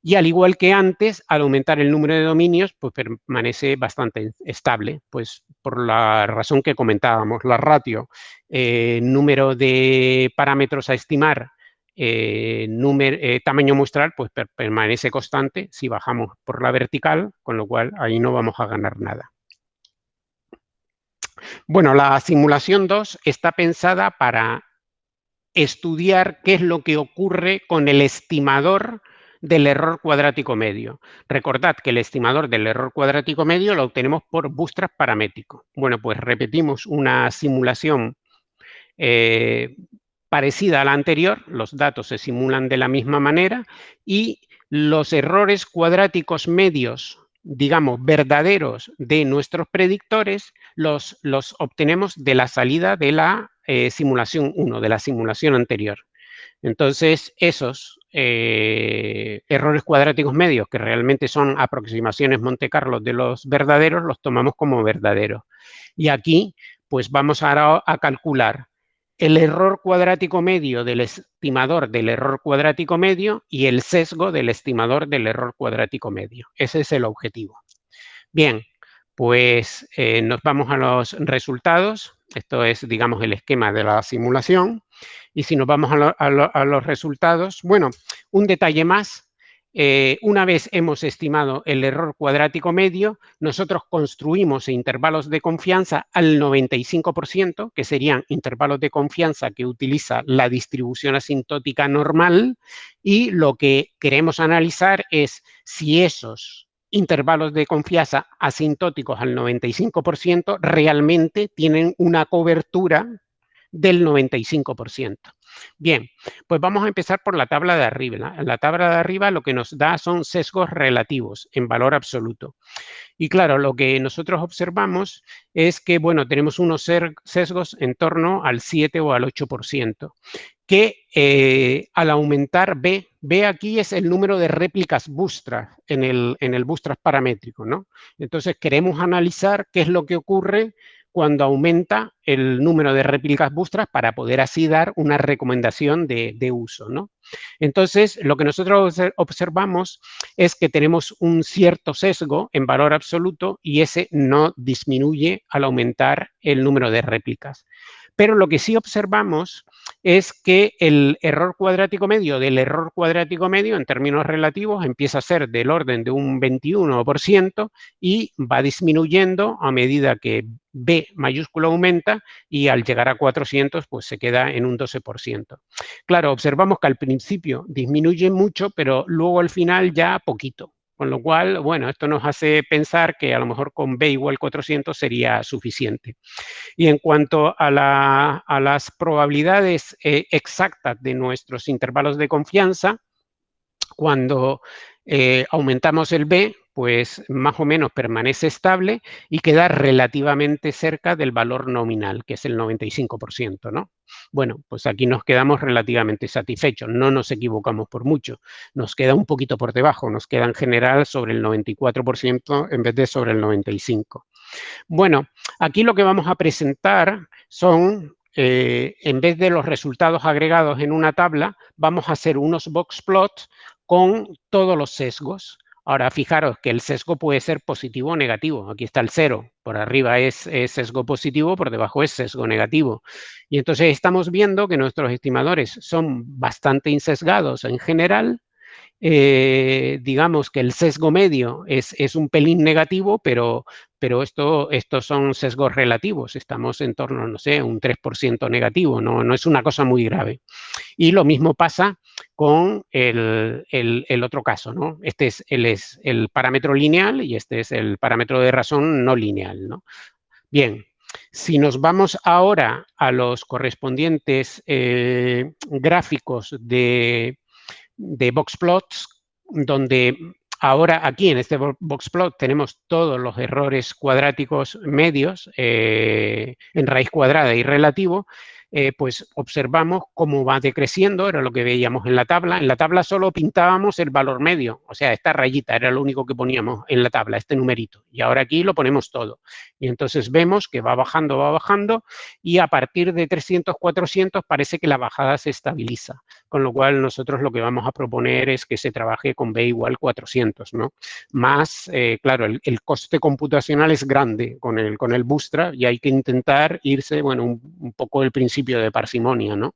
Y al igual que antes, al aumentar el número de dominios, pues permanece bastante estable, pues por la razón que comentábamos, la ratio, eh, número de parámetros a estimar, eh, número, tamaño muestral, pues permanece constante si bajamos por la vertical, con lo cual ahí no vamos a ganar nada. Bueno, la simulación 2 está pensada para estudiar qué es lo que ocurre con el estimador del error cuadrático medio. Recordad que el estimador del error cuadrático medio lo obtenemos por bootstrap paramétrico. Bueno, pues repetimos una simulación eh, parecida a la anterior, los datos se simulan de la misma manera y los errores cuadráticos medios, digamos, verdaderos de nuestros predictores, los, los obtenemos de la salida de la eh, simulación 1, de la simulación anterior. Entonces, esos eh, errores cuadráticos medios, que realmente son aproximaciones Monte Carlo de los verdaderos, los tomamos como verdaderos. Y aquí, pues vamos a, a calcular el error cuadrático medio del estimador del error cuadrático medio y el sesgo del estimador del error cuadrático medio. Ese es el objetivo. Bien, pues eh, nos vamos a los resultados. Esto es, digamos, el esquema de la simulación. Y si nos vamos a, los resultados, bueno, un detalle más. Eh, una vez hemos estimado el error cuadrático medio, nosotros construimos intervalos de confianza al 95%, que serían intervalos de confianza que utiliza la distribución asintótica normal, y lo que queremos analizar es si esos intervalos de confianza asintóticos al 95% realmente tienen una cobertura del 95%. Bien, pues vamos a empezar por la tabla de arriba. La tabla de arriba lo que nos da son sesgos relativos en valor absoluto. Y claro, lo que nosotros observamos es que, bueno, tenemos unos sesgos en torno al 7 o al 8%, que eh, al aumentar B, B aquí es el número de réplicas bootstrap en el, en el bootstrap paramétrico, ¿no? Entonces queremos analizar qué es lo que ocurre cuando aumenta el número de réplicas bootstrap para poder así dar una recomendación de, uso. ¿no? Entonces, lo que nosotros observamos es que tenemos un cierto sesgo en valor absoluto y ese no disminuye al aumentar el número de réplicas. Pero lo que sí observamos es que el error cuadrático medio del error cuadrático medio en términos relativos empieza a ser del orden de un 21% y va disminuyendo a medida que B mayúscula aumenta y al llegar a 400 pues se queda en un 12%. Claro, observamos que al principio disminuye mucho, pero luego al final ya poquito. Con lo cual, bueno, esto nos hace pensar que a lo mejor con B igual 400 sería suficiente. Y en cuanto a, las probabilidades eh, exactas de nuestros intervalos de confianza, cuando eh, aumentamos el B, pues más o menos permanece estable y queda relativamente cerca del valor nominal, que es el 95%, ¿no? Bueno, pues aquí nos quedamos relativamente satisfechos, no nos equivocamos por mucho, nos queda un poquito por debajo, nos queda en general sobre el 94% en vez de sobre el 95%. Bueno, aquí lo que vamos a presentar son eh, en vez de los resultados agregados en una tabla, vamos a hacer unos box plots con todos los sesgos. Ahora, fijaros que el sesgo puede ser positivo o negativo. Aquí está el cero. Por arriba es, sesgo positivo, por debajo es sesgo negativo. Y entonces estamos viendo que nuestros estimadores son bastante insesgados en general eh, digamos que el sesgo medio es, es, un pelín negativo, pero, pero esto, estos son sesgos relativos. Estamos en torno, no sé, un 3% negativo, no, no es una cosa muy grave. Y lo mismo pasa con el, el, otro caso, ¿no? Este es el, es el parámetro lineal y este es el parámetro de razón no lineal, ¿no? Bien, si nos vamos ahora a los correspondientes eh, gráficos de, de boxplots, donde ahora aquí en este boxplot tenemos todos los errores cuadráticos medios eh, en raíz cuadrada y relativo, eh, pues observamos cómo va decreciendo, era lo que veíamos en la tabla. En la tabla solo pintábamos el valor medio, o sea, esta rayita era lo único que poníamos en la tabla, este numerito. Y ahora aquí lo ponemos todo. Y entonces vemos que va bajando, va bajando, y a partir de 300, 400 parece que la bajada se estabiliza. Con lo cual nosotros lo que vamos a proponer es que se trabaje con B igual 400, ¿no? Más, eh, claro, el, coste computacional es grande con el, con el Bootstrap y hay que intentar irse, bueno, un, un poco el principio de parsimonia, ¿no?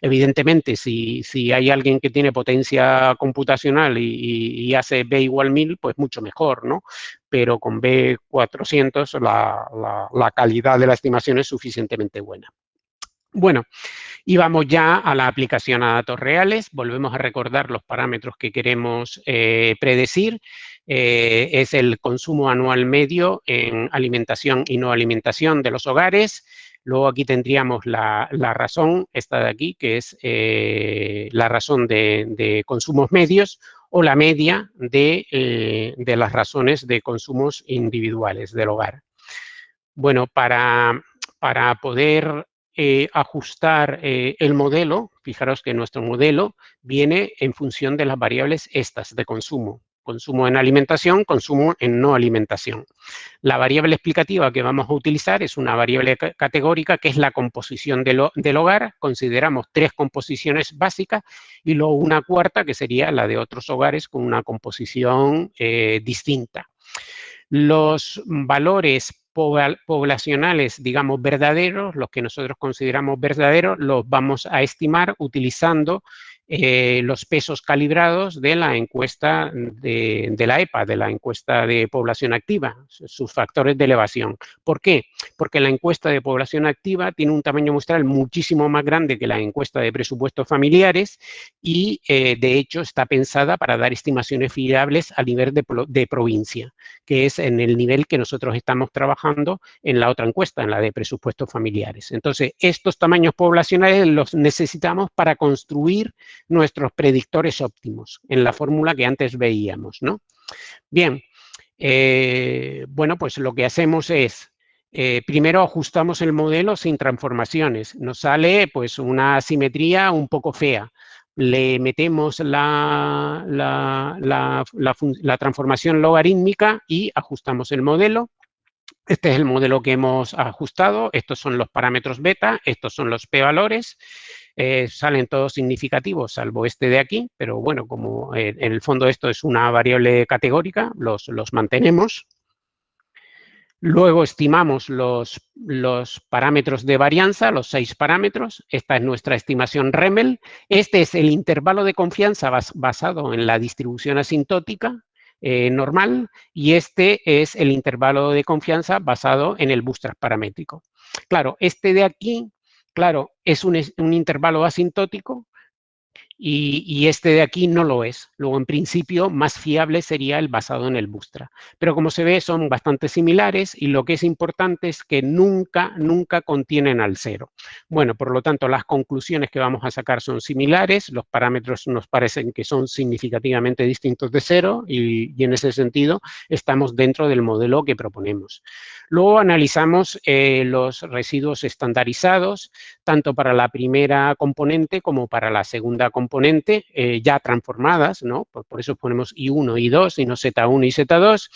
Evidentemente, si, si hay alguien que tiene potencia computacional y, hace B igual 1000, pues mucho mejor, ¿no? Pero con B400 la, la, calidad de la estimación es suficientemente buena. Bueno, y vamos ya a la aplicación a datos reales. Volvemos a recordar los parámetros que queremos eh, predecir. Eh, es el consumo anual medio en alimentación y no alimentación de los hogares. Luego aquí tendríamos la, razón, esta de aquí, que es eh, la razón de, consumos medios o la media de, de, las razones de consumos individuales del hogar. Bueno, para, para poder eh, ajustar eh, el modelo, fijaros que nuestro modelo viene en función de las variables estas de consumo. Consumo en alimentación, consumo en no alimentación. La variable explicativa que vamos a utilizar es una variable categórica que es la composición del hogar. Consideramos tres composiciones básicas y luego una cuarta que sería la de otros hogares con una composición eh, distinta. Los valores poblacionales, digamos, verdaderos, los que nosotros consideramos verdaderos, los vamos a estimar utilizando eh, los pesos calibrados de la encuesta de, la EPA, de la encuesta de población activa, sus factores de elevación. ¿Por qué? Porque la encuesta de población activa tiene un tamaño muestral muchísimo más grande que la encuesta de presupuestos familiares y, eh, de hecho, está pensada para dar estimaciones fiables a nivel de, de provincia, que es en el nivel que nosotros estamos trabajando en la otra encuesta, en la de presupuestos familiares. Entonces, estos tamaños poblacionales los necesitamos para construir nuestros predictores óptimos en la fórmula que antes veíamos, ¿no? Bien, eh, bueno, pues lo que hacemos es, eh, primero ajustamos el modelo sin transformaciones. Nos sale pues una simetría un poco fea. Le metemos la, la, la transformación logarítmica y ajustamos el modelo. Este es el modelo que hemos ajustado. Estos son los parámetros beta, estos son los p-valores. Eh, salen todos significativos, salvo este de aquí, pero bueno, como eh, en el fondo esto es una variable categórica, los, los mantenemos. Luego estimamos los, los, parámetros de varianza, los seis parámetros. Esta es nuestra estimación REMEL. Este es el intervalo de confianza basado en la distribución asintótica eh, normal y este es el intervalo de confianza basado en el bootstrap paramétrico. Claro, este de aquí Claro, es un, intervalo asintótico y, este de aquí no lo es. Luego, en principio, más fiable sería el basado en el Bootstrap. Pero como se ve, son bastante similares y lo que es importante es que nunca, nunca contienen al cero. Bueno, por lo tanto, las conclusiones que vamos a sacar son similares, los parámetros nos parecen que son significativamente distintos de cero y, en ese sentido estamos dentro del modelo que proponemos. Luego analizamos eh, los residuos estandarizados, tanto para la primera componente como para la segunda componente componente eh, ya transformadas, ¿no? Por, por, eso ponemos I1, I2 y no Z1 y Z2.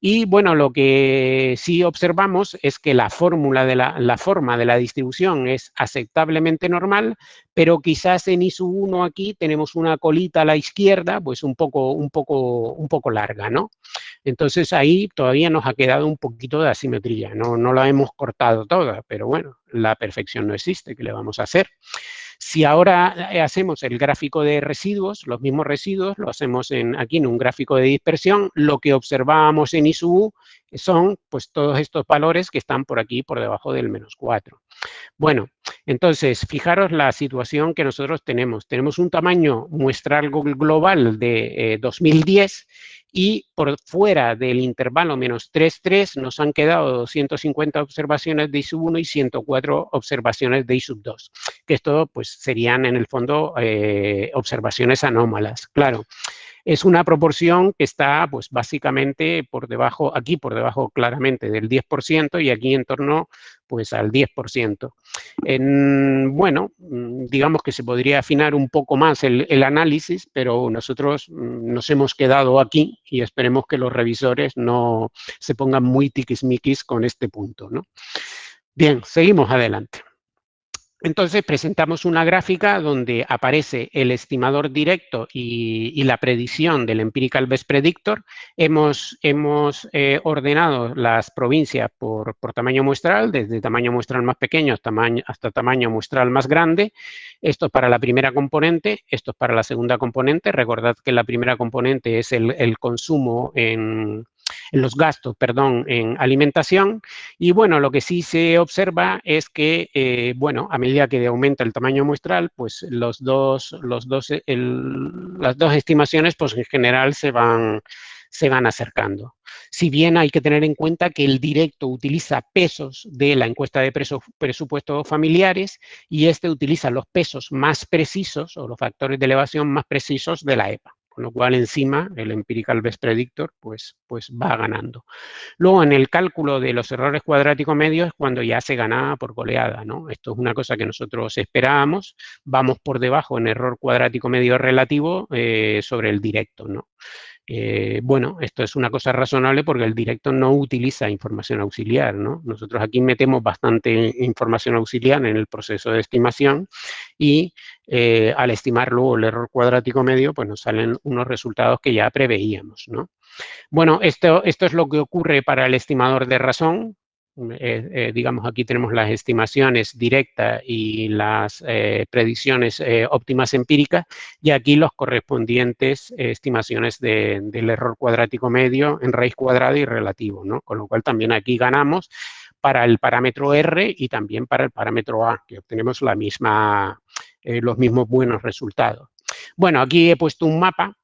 Y bueno, lo que sí observamos es que la fórmula de la, la forma de la distribución es aceptablemente normal, pero quizás en I 1 aquí tenemos una colita a la izquierda, pues un poco, un poco, un poco larga, ¿no? Entonces ahí todavía nos ha quedado un poquito de asimetría, no, no la hemos cortado toda, pero bueno, la perfección no existe, ¿qué le vamos a hacer? Si ahora eh, hacemos el gráfico de residuos, los mismos residuos, lo hacemos en, aquí en un gráfico de dispersión, lo que observábamos en ISU son pues todos estos valores que están por aquí por debajo del menos 4. Bueno, entonces, fijaros la situación que nosotros tenemos. Tenemos un tamaño muestral global de 2010 eh, y por fuera del intervalo menos 3,3 nos han quedado 250 observaciones de ISUB 1 y 104 observaciones de ISUB 2, que esto pues serían en el fondo eh, observaciones anómalas. Claro, es una proporción que está, pues, básicamente por debajo, aquí por debajo claramente del 10% y aquí en torno, pues, al 10%. En, bueno, mm, digamos que se podría afinar un poco más el, el análisis, pero nosotros mm, nos hemos quedado aquí y esperemos que los revisores no se pongan muy tiquismiquis con este punto, ¿no? Bien, seguimos adelante. Entonces presentamos una gráfica donde aparece el estimador directo y, la predicción del Empirical Best Predictor. Hemos, eh, ordenado las provincias por, tamaño muestral, desde tamaño muestral más pequeño hasta tamaño, muestral más grande. Esto es para la primera componente, esto es para la segunda componente. Recordad que la primera componente es el consumo en los gastos, perdón, en alimentación. Y bueno, lo que sí se observa es que, eh, bueno, a medida que aumenta el tamaño muestral, pues los dos, los dos, las dos estimaciones, pues en general se van, se van acercando. Si bien hay que tener en cuenta que el directo utiliza pesos de la encuesta de presupuestos familiares y este utiliza los pesos más precisos o los factores de elevación más precisos de la EPA con lo cual encima el Empirical Best Predictor pues, pues va ganando. Luego en el cálculo de los errores cuadráticos medios es cuando ya se gana por goleada, ¿no? Esto es una cosa que nosotros esperábamos, vamos por debajo en error cuadrático medio relativo eh, sobre el directo, ¿no? Eh, bueno, esto es una cosa razonable porque el directo no utiliza información auxiliar, ¿no? Nosotros aquí metemos bastante información auxiliar en el proceso de estimación y eh, al estimar luego el error cuadrático medio, pues nos salen unos resultados que ya preveíamos, ¿no? Bueno, esto, esto es lo que ocurre para el estimador de razón, eh, eh, digamos, aquí tenemos las estimaciones directas y las eh, predicciones óptimas empíricas, y aquí los correspondientes estimaciones del error cuadrático medio en raíz cuadrada y relativo, ¿no? Con lo cual también aquí ganamos para el parámetro R y también para el parámetro A, que obtenemos la misma, los mismos buenos resultados. Bueno, aquí he puesto un mapa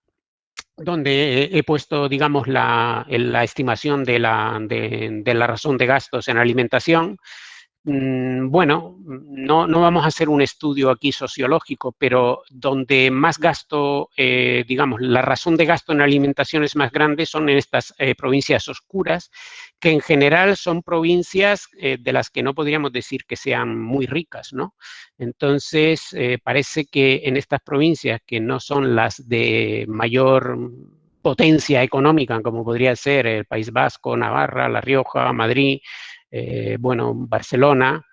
donde he puesto, digamos, la, estimación de la, de la razón de gastos en alimentación, bueno, no, vamos a hacer un estudio aquí sociológico, pero donde más gasto, eh, digamos, la razón de gasto en alimentación es más grande son en estas eh, provincias oscuras, que en general son provincias eh, de las que no podríamos decir que sean muy ricas, ¿no? Entonces, parece que en estas provincias que no son las de mayor potencia económica, como podría ser el País Vasco, Navarra, La Rioja, Madrid, eh, bueno, Barcelona,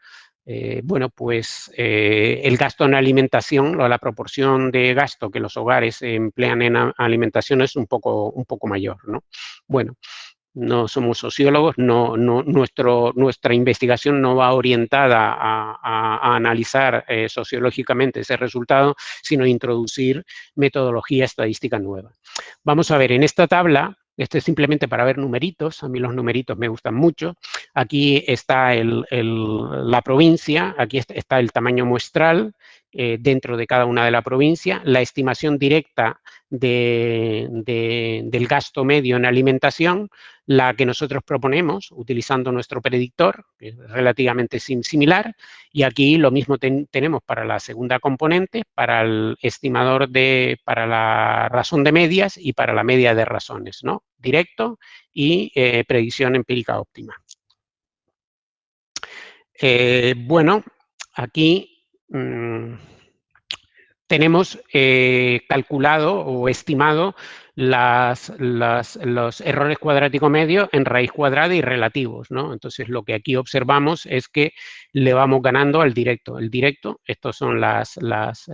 eh, bueno, pues eh, el gasto en alimentación, la proporción de gasto que los hogares emplean en alimentación es un poco, mayor, ¿no? Bueno, no somos sociólogos, no, no, nuestra investigación no va orientada a, analizar sociológicamente ese resultado, sino introducir metodología estadística nueva. Vamos a ver, en esta tabla esto es simplemente para ver numeritos, a mí los numeritos me gustan mucho. Aquí está la provincia, aquí está el tamaño muestral eh, dentro de cada una de la provincia, la estimación directa del gasto medio en alimentación, la que nosotros proponemos utilizando nuestro predictor, que es relativamente similar, y aquí lo mismo tenemos para la segunda componente, para el estimador de, para la razón de medias y para la media de razones, ¿no? Directo y eh, predicción empírica óptima. Eh, bueno, aquí mm, tenemos eh, calculado o estimado los errores cuadrático medios en raíz cuadrada y relativos, ¿no? Entonces, lo que aquí observamos es que le vamos ganando al directo. El directo, estos son er,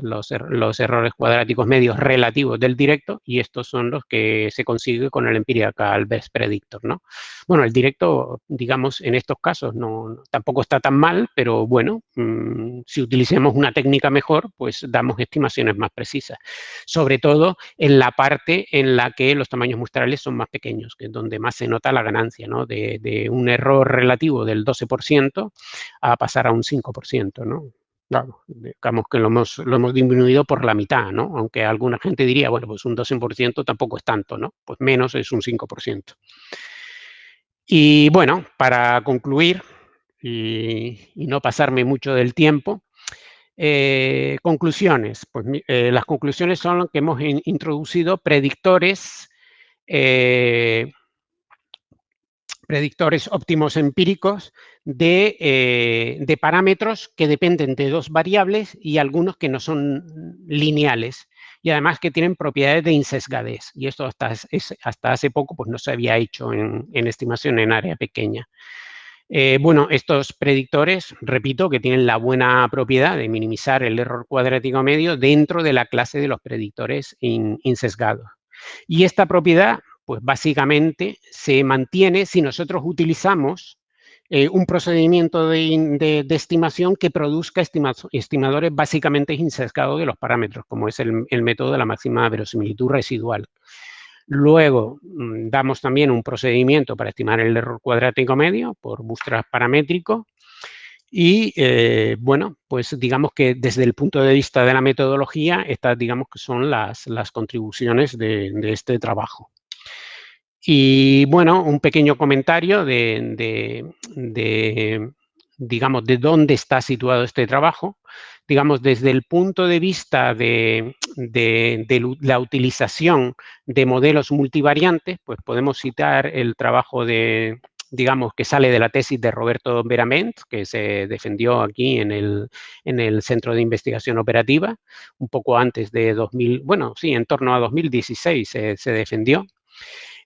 los, errores cuadráticos medios relativos del directo y estos son los que se consigue con el empirical best predictor, ¿no? Bueno, el directo, digamos, en estos casos no, tampoco está tan mal, pero bueno, mmm, si utilicemos una técnica mejor, pues damos estimaciones más precisas. Sobre todo en la parte en la que los tamaños muestrales son más pequeños, que es donde más se nota la ganancia, ¿no? De, un error relativo del 12% a pasar a un 5%, ¿no? Digamos que lo hemos, lo hemos disminuido por la mitad, ¿no? Aunque alguna gente diría, bueno, pues un 12% tampoco es tanto, ¿no? Pues menos es un 5%. Y bueno, para concluir y no pasarme mucho del tiempo, eh, conclusiones. Pues eh, las conclusiones son que hemos in, introducido predictores eh, óptimos empíricos de, eh, de, parámetros que dependen de dos variables y algunos que no son lineales y además que tienen propiedades de insesgadez. Y esto hasta, es, hasta hace poco pues, no se había hecho en, en estimación en área pequeña. Eh, bueno, estos predictores, repito, que tienen la buena propiedad de minimizar el error cuadrático medio dentro de la clase de los predictores in, insesgados. Y esta propiedad pues básicamente se mantiene si nosotros utilizamos eh, un procedimiento de, estimación que produzca estima, estimadores básicamente insesgados de los parámetros, como es el, método de la máxima verosimilitud residual. Luego mm, damos también un procedimiento para estimar el error cuadrático medio por bootstrap paramétrico. Y eh, bueno, pues digamos que desde el punto de vista de la metodología, estas digamos que son las, las contribuciones de, este trabajo. Y bueno, un pequeño comentario de, de, digamos, de dónde está situado este trabajo. Digamos, desde el punto de vista de, la utilización de modelos multivariantes, pues podemos citar el trabajo de, digamos, que sale de la tesis de Roberto Verament, que se defendió aquí en el, en el Centro de Investigación Operativa, un poco antes de 2000, bueno, sí, en torno a 2016 se, se defendió.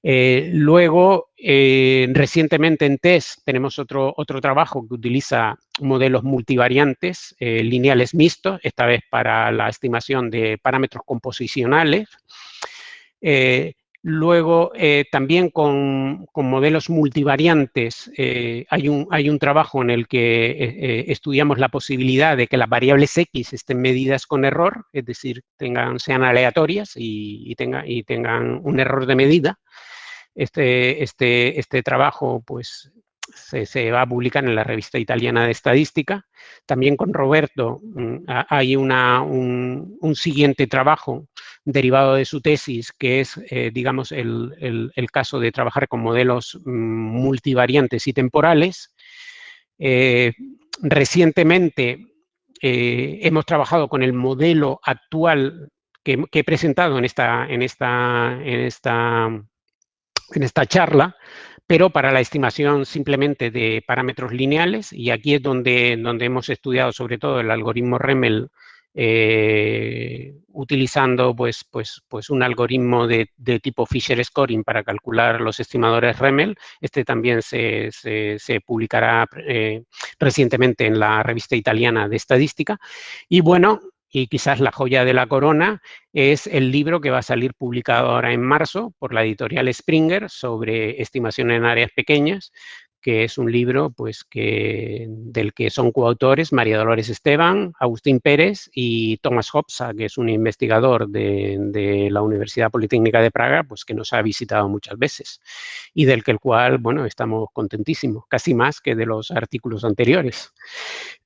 Eh, luego, eh, recientemente en TEST tenemos otro, otro trabajo que utiliza modelos multivariantes eh, lineales mixtos, esta vez para la estimación de parámetros composicionales. Luego, también con, con, modelos multivariantes, hay, un, hay un trabajo en el que estudiamos la posibilidad de que las variables X estén medidas con error, es decir, tengan, sean aleatorias y, y, y tengan un error de medida. Este, este, este trabajo pues, se, se, va a publicar en la revista italiana de estadística. También con Roberto mm, hay una, un, siguiente trabajo derivado de su tesis, que es, eh, digamos, el, el, el, caso de trabajar con modelos mm, multivariantes y temporales. Eh, recientemente eh, hemos trabajado con el modelo actual que, que he presentado en esta, en esta, en esta en esta charla, pero para la estimación simplemente de parámetros lineales, y aquí es donde, donde hemos estudiado sobre todo el algoritmo REMEL eh, utilizando pues, pues, pues un algoritmo de, de, tipo Fisher Scoring para calcular los estimadores REMEL. Este también se, se, publicará eh, recientemente en la revista italiana de estadística. Y bueno, y quizás la joya de la corona es el libro que va a salir publicado ahora en marzo por la editorial Springer sobre estimación en áreas pequeñas, que es un libro pues, que, del que son coautores María Dolores Esteban, Agustín Pérez y Thomas Hopsa, que es un investigador de, de, la Universidad Politécnica de Praga, pues que nos ha visitado muchas veces y del que el cual, bueno, estamos contentísimos, casi más que de los artículos anteriores.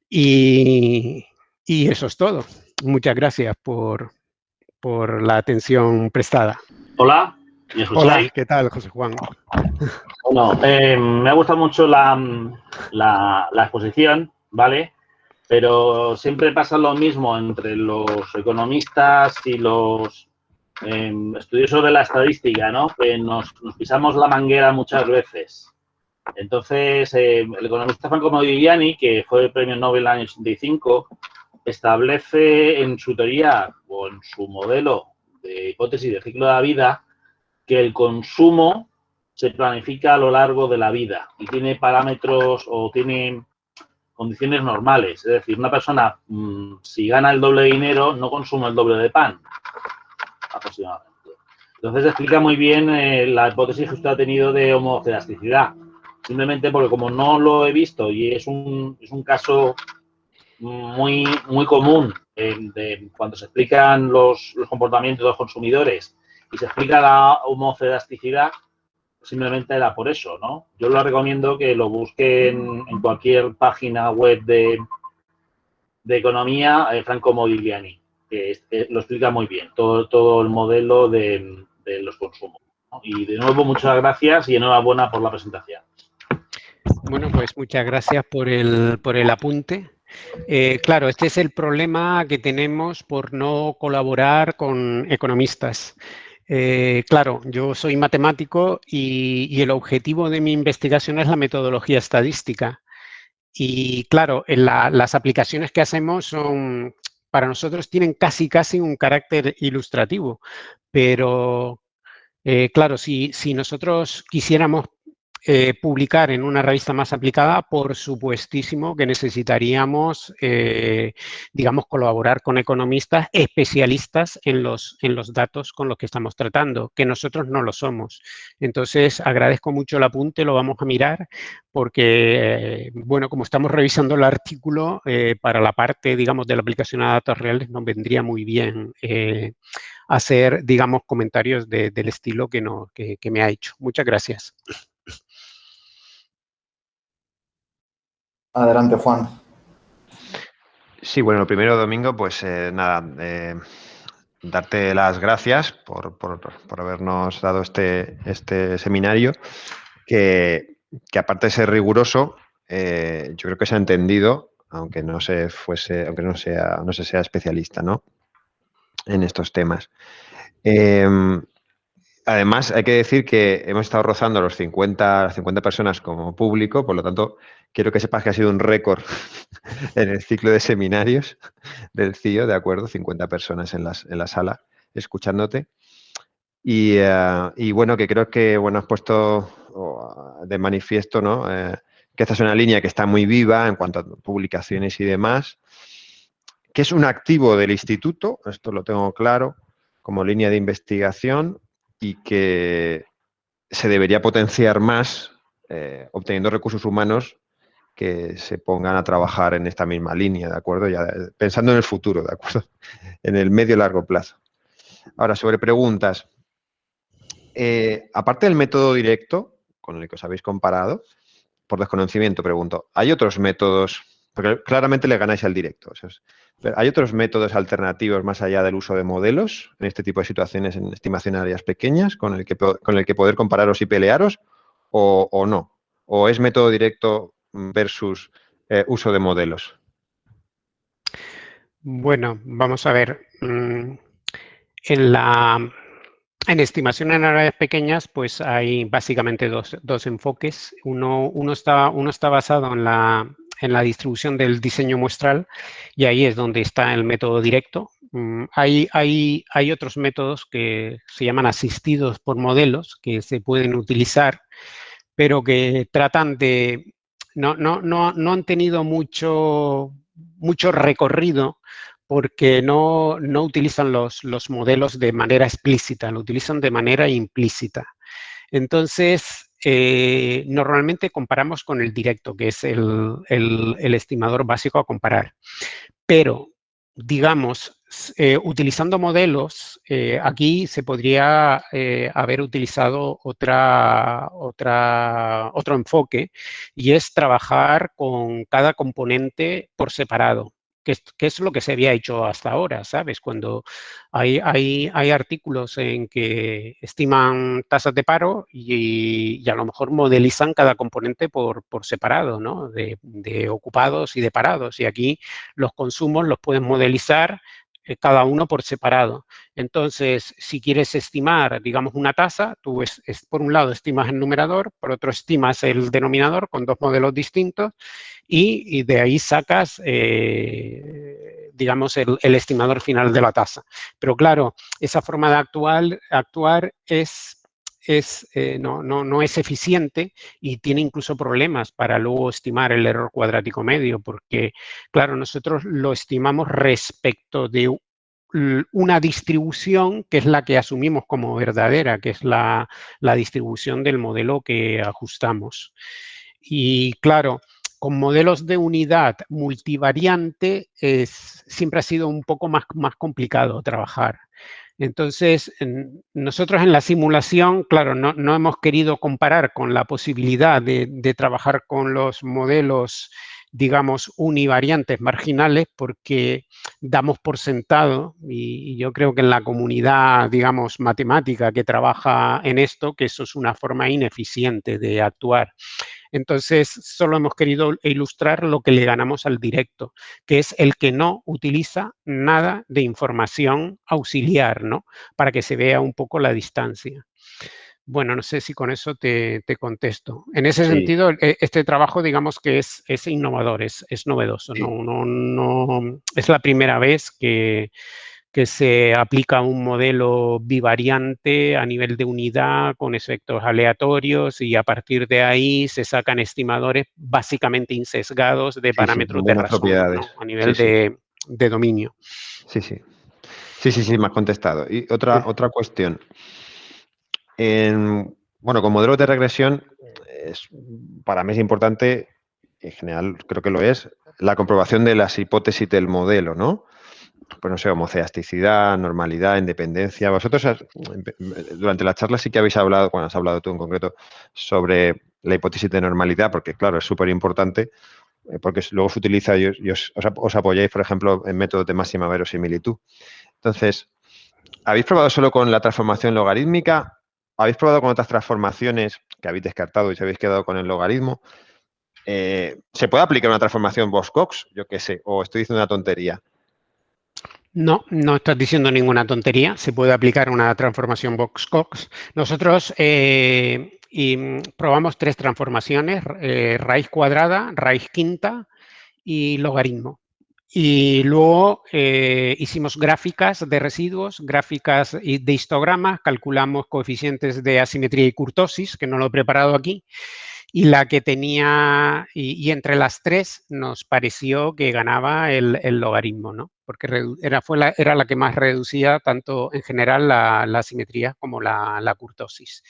Y, y eso es todo. Muchas gracias por, por la atención prestada. Hola. Hola, ¿qué tal, José Juan? Bueno, eh, me ha gustado mucho la, la, la, exposición, ¿vale? Pero siempre pasa lo mismo entre los economistas y los eh, estudiosos de la estadística, ¿no? Que nos, nos, pisamos la manguera muchas veces. Entonces, eh, el economista Franco Modigliani, que fue premio Nobel en el año 85, establece en su teoría o en su modelo de hipótesis de ciclo de la vida que el consumo se planifica a lo largo de la vida y tiene parámetros o tiene condiciones normales. Es decir, una persona, mm, si gana el doble de dinero, no consume el doble de pan, aproximadamente. Entonces explica muy bien eh, la hipótesis que usted ha tenido de homoelasticidad. Simplemente porque como no lo he visto y es un, es un caso muy, muy común de, cuando se explican los, los, comportamientos de los consumidores y se explica la homoelasticidad, simplemente era por eso, ¿no? Yo lo recomiendo que lo busquen en cualquier página web de, de economía, eh, Franco Modigliani, que lo explica muy bien, todo, todo el modelo de, de los consumos. Y de nuevo, muchas gracias y enhorabuena por la presentación. Bueno, pues muchas gracias por el, por el apunte. Eh, claro, este es el problema que tenemos por no colaborar con economistas. Eh, claro, yo soy matemático y, el objetivo de mi investigación es la metodología estadística. Y claro, las aplicaciones que hacemos son, para nosotros tienen casi casi un carácter ilustrativo, pero eh, claro, si, si nosotros quisiéramos eh, publicar en una revista más aplicada, por supuestísimo que necesitaríamos, eh, digamos, colaborar con economistas especialistas en los, en los datos con los que estamos tratando, que nosotros no lo somos. Entonces, agradezco mucho el apunte, lo vamos a mirar, porque, eh, bueno, como estamos revisando el artículo, para la parte, digamos, de la aplicación a datos reales nos vendría muy bien hacer, digamos, comentarios del estilo que, me ha hecho. Muchas gracias. Adelante, Juan. Sí, bueno, lo primero, Domingo, pues eh, nada, eh, darte las gracias por, habernos dado este, este seminario, que, aparte de ser riguroso, eh, yo creo que se ha entendido, aunque no se fuese, aunque no sea, no se sea especialista, ¿no? En estos temas. Em, además, hay que decir que hemos estado rozando los 50, las 50 personas como público, por lo tanto, quiero que sepas que ha sido un récord en el ciclo de seminarios del CIO, ¿de acuerdo? 50 personas en, la sala escuchándote. Eh, y, bueno, que creo que bueno, has puesto de manifiesto ¿no? Eh, que esta es una línea que está muy viva en cuanto a publicaciones y demás, que es un activo del instituto, esto lo tengo claro, como línea de investigación y que se debería potenciar más eh, obteniendo recursos humanos que se pongan a trabajar en esta misma línea, ¿de acuerdo? Ya pensando en el futuro, ¿de acuerdo? En el medio y largo plazo. Ahora, sobre preguntas. Eh, aparte del método directo, con el que os habéis comparado, por desconocimiento pregunto, ¿hay otros métodos? Porque claramente le ganáis al directo. ¿Hay otros métodos alternativos más allá del uso de modelos en este tipo de situaciones en estimación áreas pequeñas con el que, con el que poder compararos y pelearos o, no? ¿O es método directo versus eh, uso de modelos? Bueno, vamos a ver. Mm, en la en estimación en áreas pequeñas, pues hay básicamente dos, enfoques. Uno, uno, está, uno está basado en la, en la distribución del diseño muestral y ahí es donde está el método directo. Mm, hay, hay, hay otros métodos que se llaman asistidos por modelos que se pueden utilizar, pero que tratan de no, no, no, no han tenido mucho, mucho recorrido porque no, no utilizan los, los, modelos de manera explícita, lo utilizan de manera implícita. Entonces, eh, normalmente comparamos con el directo, que es el, estimador básico a comparar. Pero, digamos, eh, utilizando modelos, eh, aquí se podría haber utilizado otra, otra, otro enfoque y es trabajar con cada componente por separado que es, lo que se había hecho hasta ahora, ¿sabes? Cuando hay, hay, hay artículos en que estiman tasas de paro y, a lo mejor modelizan cada componente por, por separado, ¿no? De, de, ocupados y de parados. Y aquí los consumos los pueden modelizar cada uno por separado. Entonces, si quieres estimar, digamos, una tasa, tú es, por un lado estimas el numerador, por otro estimas el denominador con dos modelos distintos y, de ahí sacas, eh, digamos, el, estimador final de la tasa. Pero claro, esa forma de actuar es eh, no, no, no, es eficiente y tiene incluso problemas para luego estimar el error cuadrático medio, porque, claro, nosotros lo estimamos respecto de una distribución que es la que asumimos como verdadera, que es la, la distribución del modelo que ajustamos. Y claro, con modelos de unidad multivariante es, siempre ha sido un poco más, más complicado trabajar. Entonces, nosotros en la simulación, claro, no, hemos querido comparar con la posibilidad de, de trabajar con los modelos digamos, univariantes marginales porque damos por sentado, y, yo creo que en la comunidad, digamos, matemática que trabaja en esto, que eso es una forma ineficiente de actuar. Entonces, solo hemos querido ilustrar lo que le ganamos al directo, que es el que no utiliza nada de información auxiliar, ¿no? Para que se vea un poco la distancia. Bueno, no sé si con eso te, contesto. En ese sentido, e, este trabajo, digamos que es, es innovador, es, es novedoso. No, no, no, es la primera vez que, que se aplica un modelo bivariante a nivel de unidad con efectos aleatorios y a partir de ahí se sacan estimadores básicamente insesgados de parámetros de razón a nivel de, de, dominio. Sí, sí. Sí, sí, sí, me has contestado. Y otra, otra cuestión bueno, con modelos de regresión, es, para mí es importante, en general creo que lo es, la comprobación de las hipótesis del modelo, ¿no? Pues no sé, homoceasticidad, normalidad, independencia. Vosotros durante la charla sí que habéis hablado, bueno, has hablado tú en concreto, sobre la hipótesis de normalidad, porque claro, es súper importante, eh, porque luego se utiliza y, os, apoyáis, por ejemplo, en métodos de máxima verosimilitud. Entonces, ¿habéis probado solo con la transformación logarítmica habéis probado con otras transformaciones que habéis descartado y se habéis quedado con el logaritmo. Eh, ¿Se puede aplicar una transformación Box-Cox? Yo qué sé, o estoy diciendo una tontería. No, no estás diciendo ninguna tontería. Se puede aplicar una transformación Box-Cox. Nosotros eh, probamos tres transformaciones, eh, raíz cuadrada, raíz quinta y logaritmo. Y luego eh, hicimos gráficas de residuos, gráficas de histogramas, calculamos coeficientes de asimetría y curtosis, que no lo he preparado aquí, y la que tenía, y, entre las tres nos pareció que ganaba el, logaritmo, ¿no? Porque era, fue la, era la que más reducía tanto en general la, asimetría como la, la curtosis.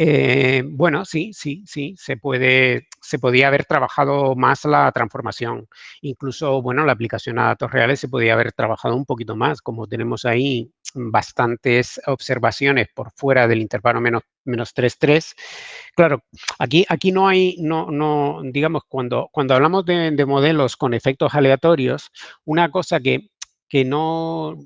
Eh, bueno, sí, sí, sí, se puede, se podía haber trabajado más la transformación. Incluso, bueno, la aplicación a datos reales se podía haber trabajado un poquito más, como tenemos ahí bastantes observaciones por fuera del intervalo menos, menos 3,3. Claro, aquí, aquí no hay, no, no, digamos, cuando, cuando hablamos de, de modelos con efectos aleatorios, una cosa que, que no,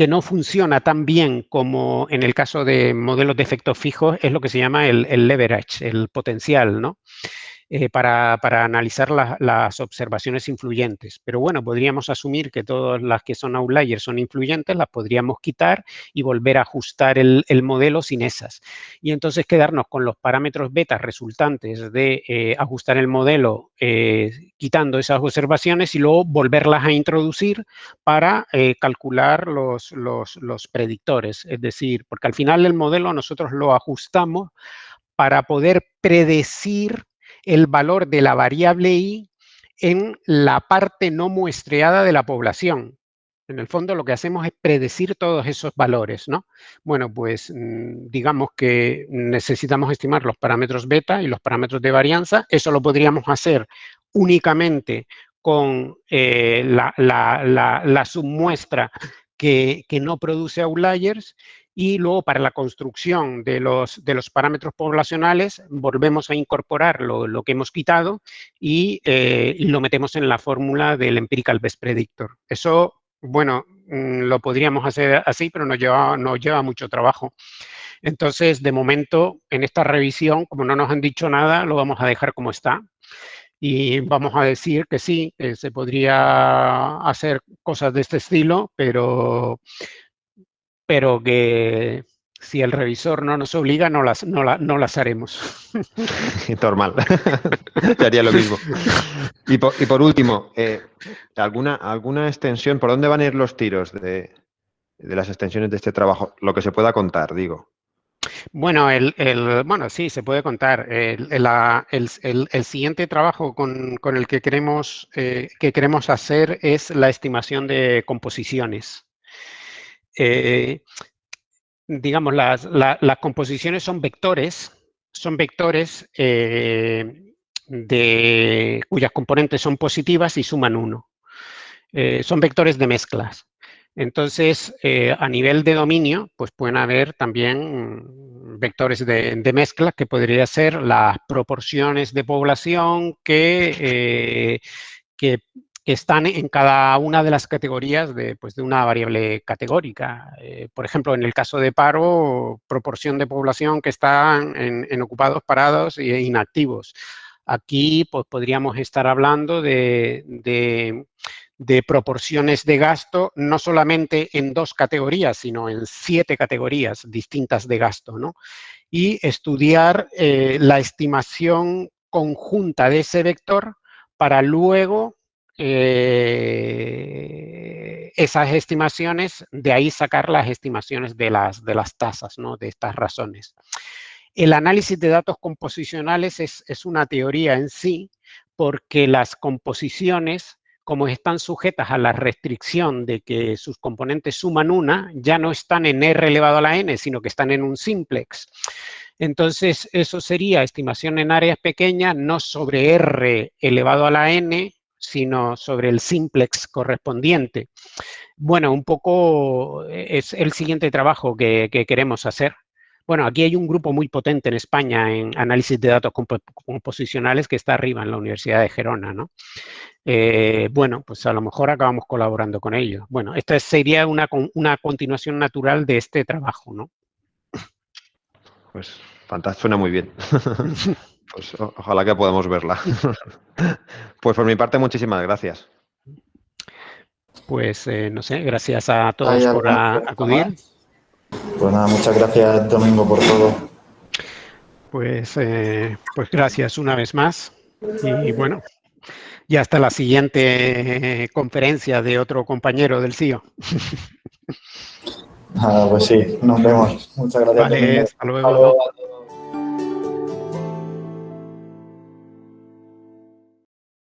que no funciona tan bien como en el caso de modelos de efectos fijos es lo que se llama el, el leverage, el potencial, ¿no? Eh, para, analizar las observaciones influyentes. Pero bueno, podríamos asumir que todas las que son outliers son influyentes, las podríamos quitar y volver a ajustar el, modelo sin esas. Y entonces quedarnos con los parámetros beta resultantes de eh, ajustar el modelo eh, quitando esas observaciones y luego volverlas a introducir para calcular los, los predictores. Es decir, porque al final el modelo nosotros lo ajustamos para poder predecir el valor de la variable i en la parte no muestreada de la población. En el fondo lo que hacemos es predecir todos esos valores, ¿no? Bueno, pues mm, digamos que necesitamos estimar los parámetros beta y los parámetros de varianza. Eso lo podríamos hacer únicamente con eh, la, submuestra que, que, no produce outliers y luego para la construcción de los, de los parámetros poblacionales volvemos a incorporar lo, que hemos quitado eh, y, lo metemos en la fórmula del Empirical Best Predictor. Eso, bueno, mm, lo podríamos hacer así, pero nos lleva, nos lleva mucho trabajo. Entonces, de momento, en esta revisión, como no nos han dicho nada, lo vamos a dejar como está. Y vamos a decir que sí, que se podría hacer cosas de este estilo, pero pero que si el revisor no nos obliga, no las, no no las haremos. Normal. Te haría lo mismo. Y por, último, eh, ¿alguna, ¿alguna extensión? ¿Por dónde van a ir los tiros de, las extensiones de este trabajo? Lo que se pueda contar, digo. Bueno, el, bueno, sí, se puede contar. El, siguiente trabajo con, el que queremos, eh, que queremos hacer es la estimación de composiciones. Eh, digamos, las, composiciones son vectores, son vectores eh, de, cuyas componentes son positivas y suman uno. son vectores de mezclas. Entonces, eh, a nivel de dominio, pues pueden haber también vectores de, mezcla que podría ser las proporciones de población que, eh, que, están en cada una de las categorías de, pues, de una variable categórica. Eh, por ejemplo, en el caso de paro, proporción de población que están en, ocupados, parados e inactivos. Aquí pues, podríamos estar hablando de de proporciones de gasto, no solamente en dos categorías, sino en siete categorías distintas de gasto, ¿no? Y estudiar eh, la estimación conjunta de ese vector para luego eh, esas estimaciones, de ahí sacar las estimaciones de las, de las tasas, ¿no? De estas razones. El análisis de datos composicionales es, es una teoría en sí, porque las composiciones como están sujetas a la restricción de que sus componentes suman una, ya no están en R elevado a la n, sino que están en un simplex. Entonces, eso sería estimación en áreas pequeñas, no sobre R elevado a la n, sino sobre el simplex correspondiente. Bueno, un poco es el siguiente trabajo que, queremos hacer. Bueno, aquí hay un grupo muy potente en España en análisis de datos composicionales que está arriba en la Universidad de Gerona, ¿no? Eh, bueno, pues a lo mejor acabamos colaborando con ellos. Bueno, esta sería una, una continuación natural de este trabajo, ¿no? Pues fantástico, suena muy bien. pues ojalá que podamos verla. pues por mi parte, muchísimas gracias. Pues eh, no sé, gracias a todos por acudir. Pues nada, muchas gracias Domingo por todo. Pues, eh, pues gracias una vez más. Y bueno, y hasta la siguiente conferencia de otro compañero del CIO. Ah, pues sí, nos vemos. Muchas gracias. Vale, hasta luego.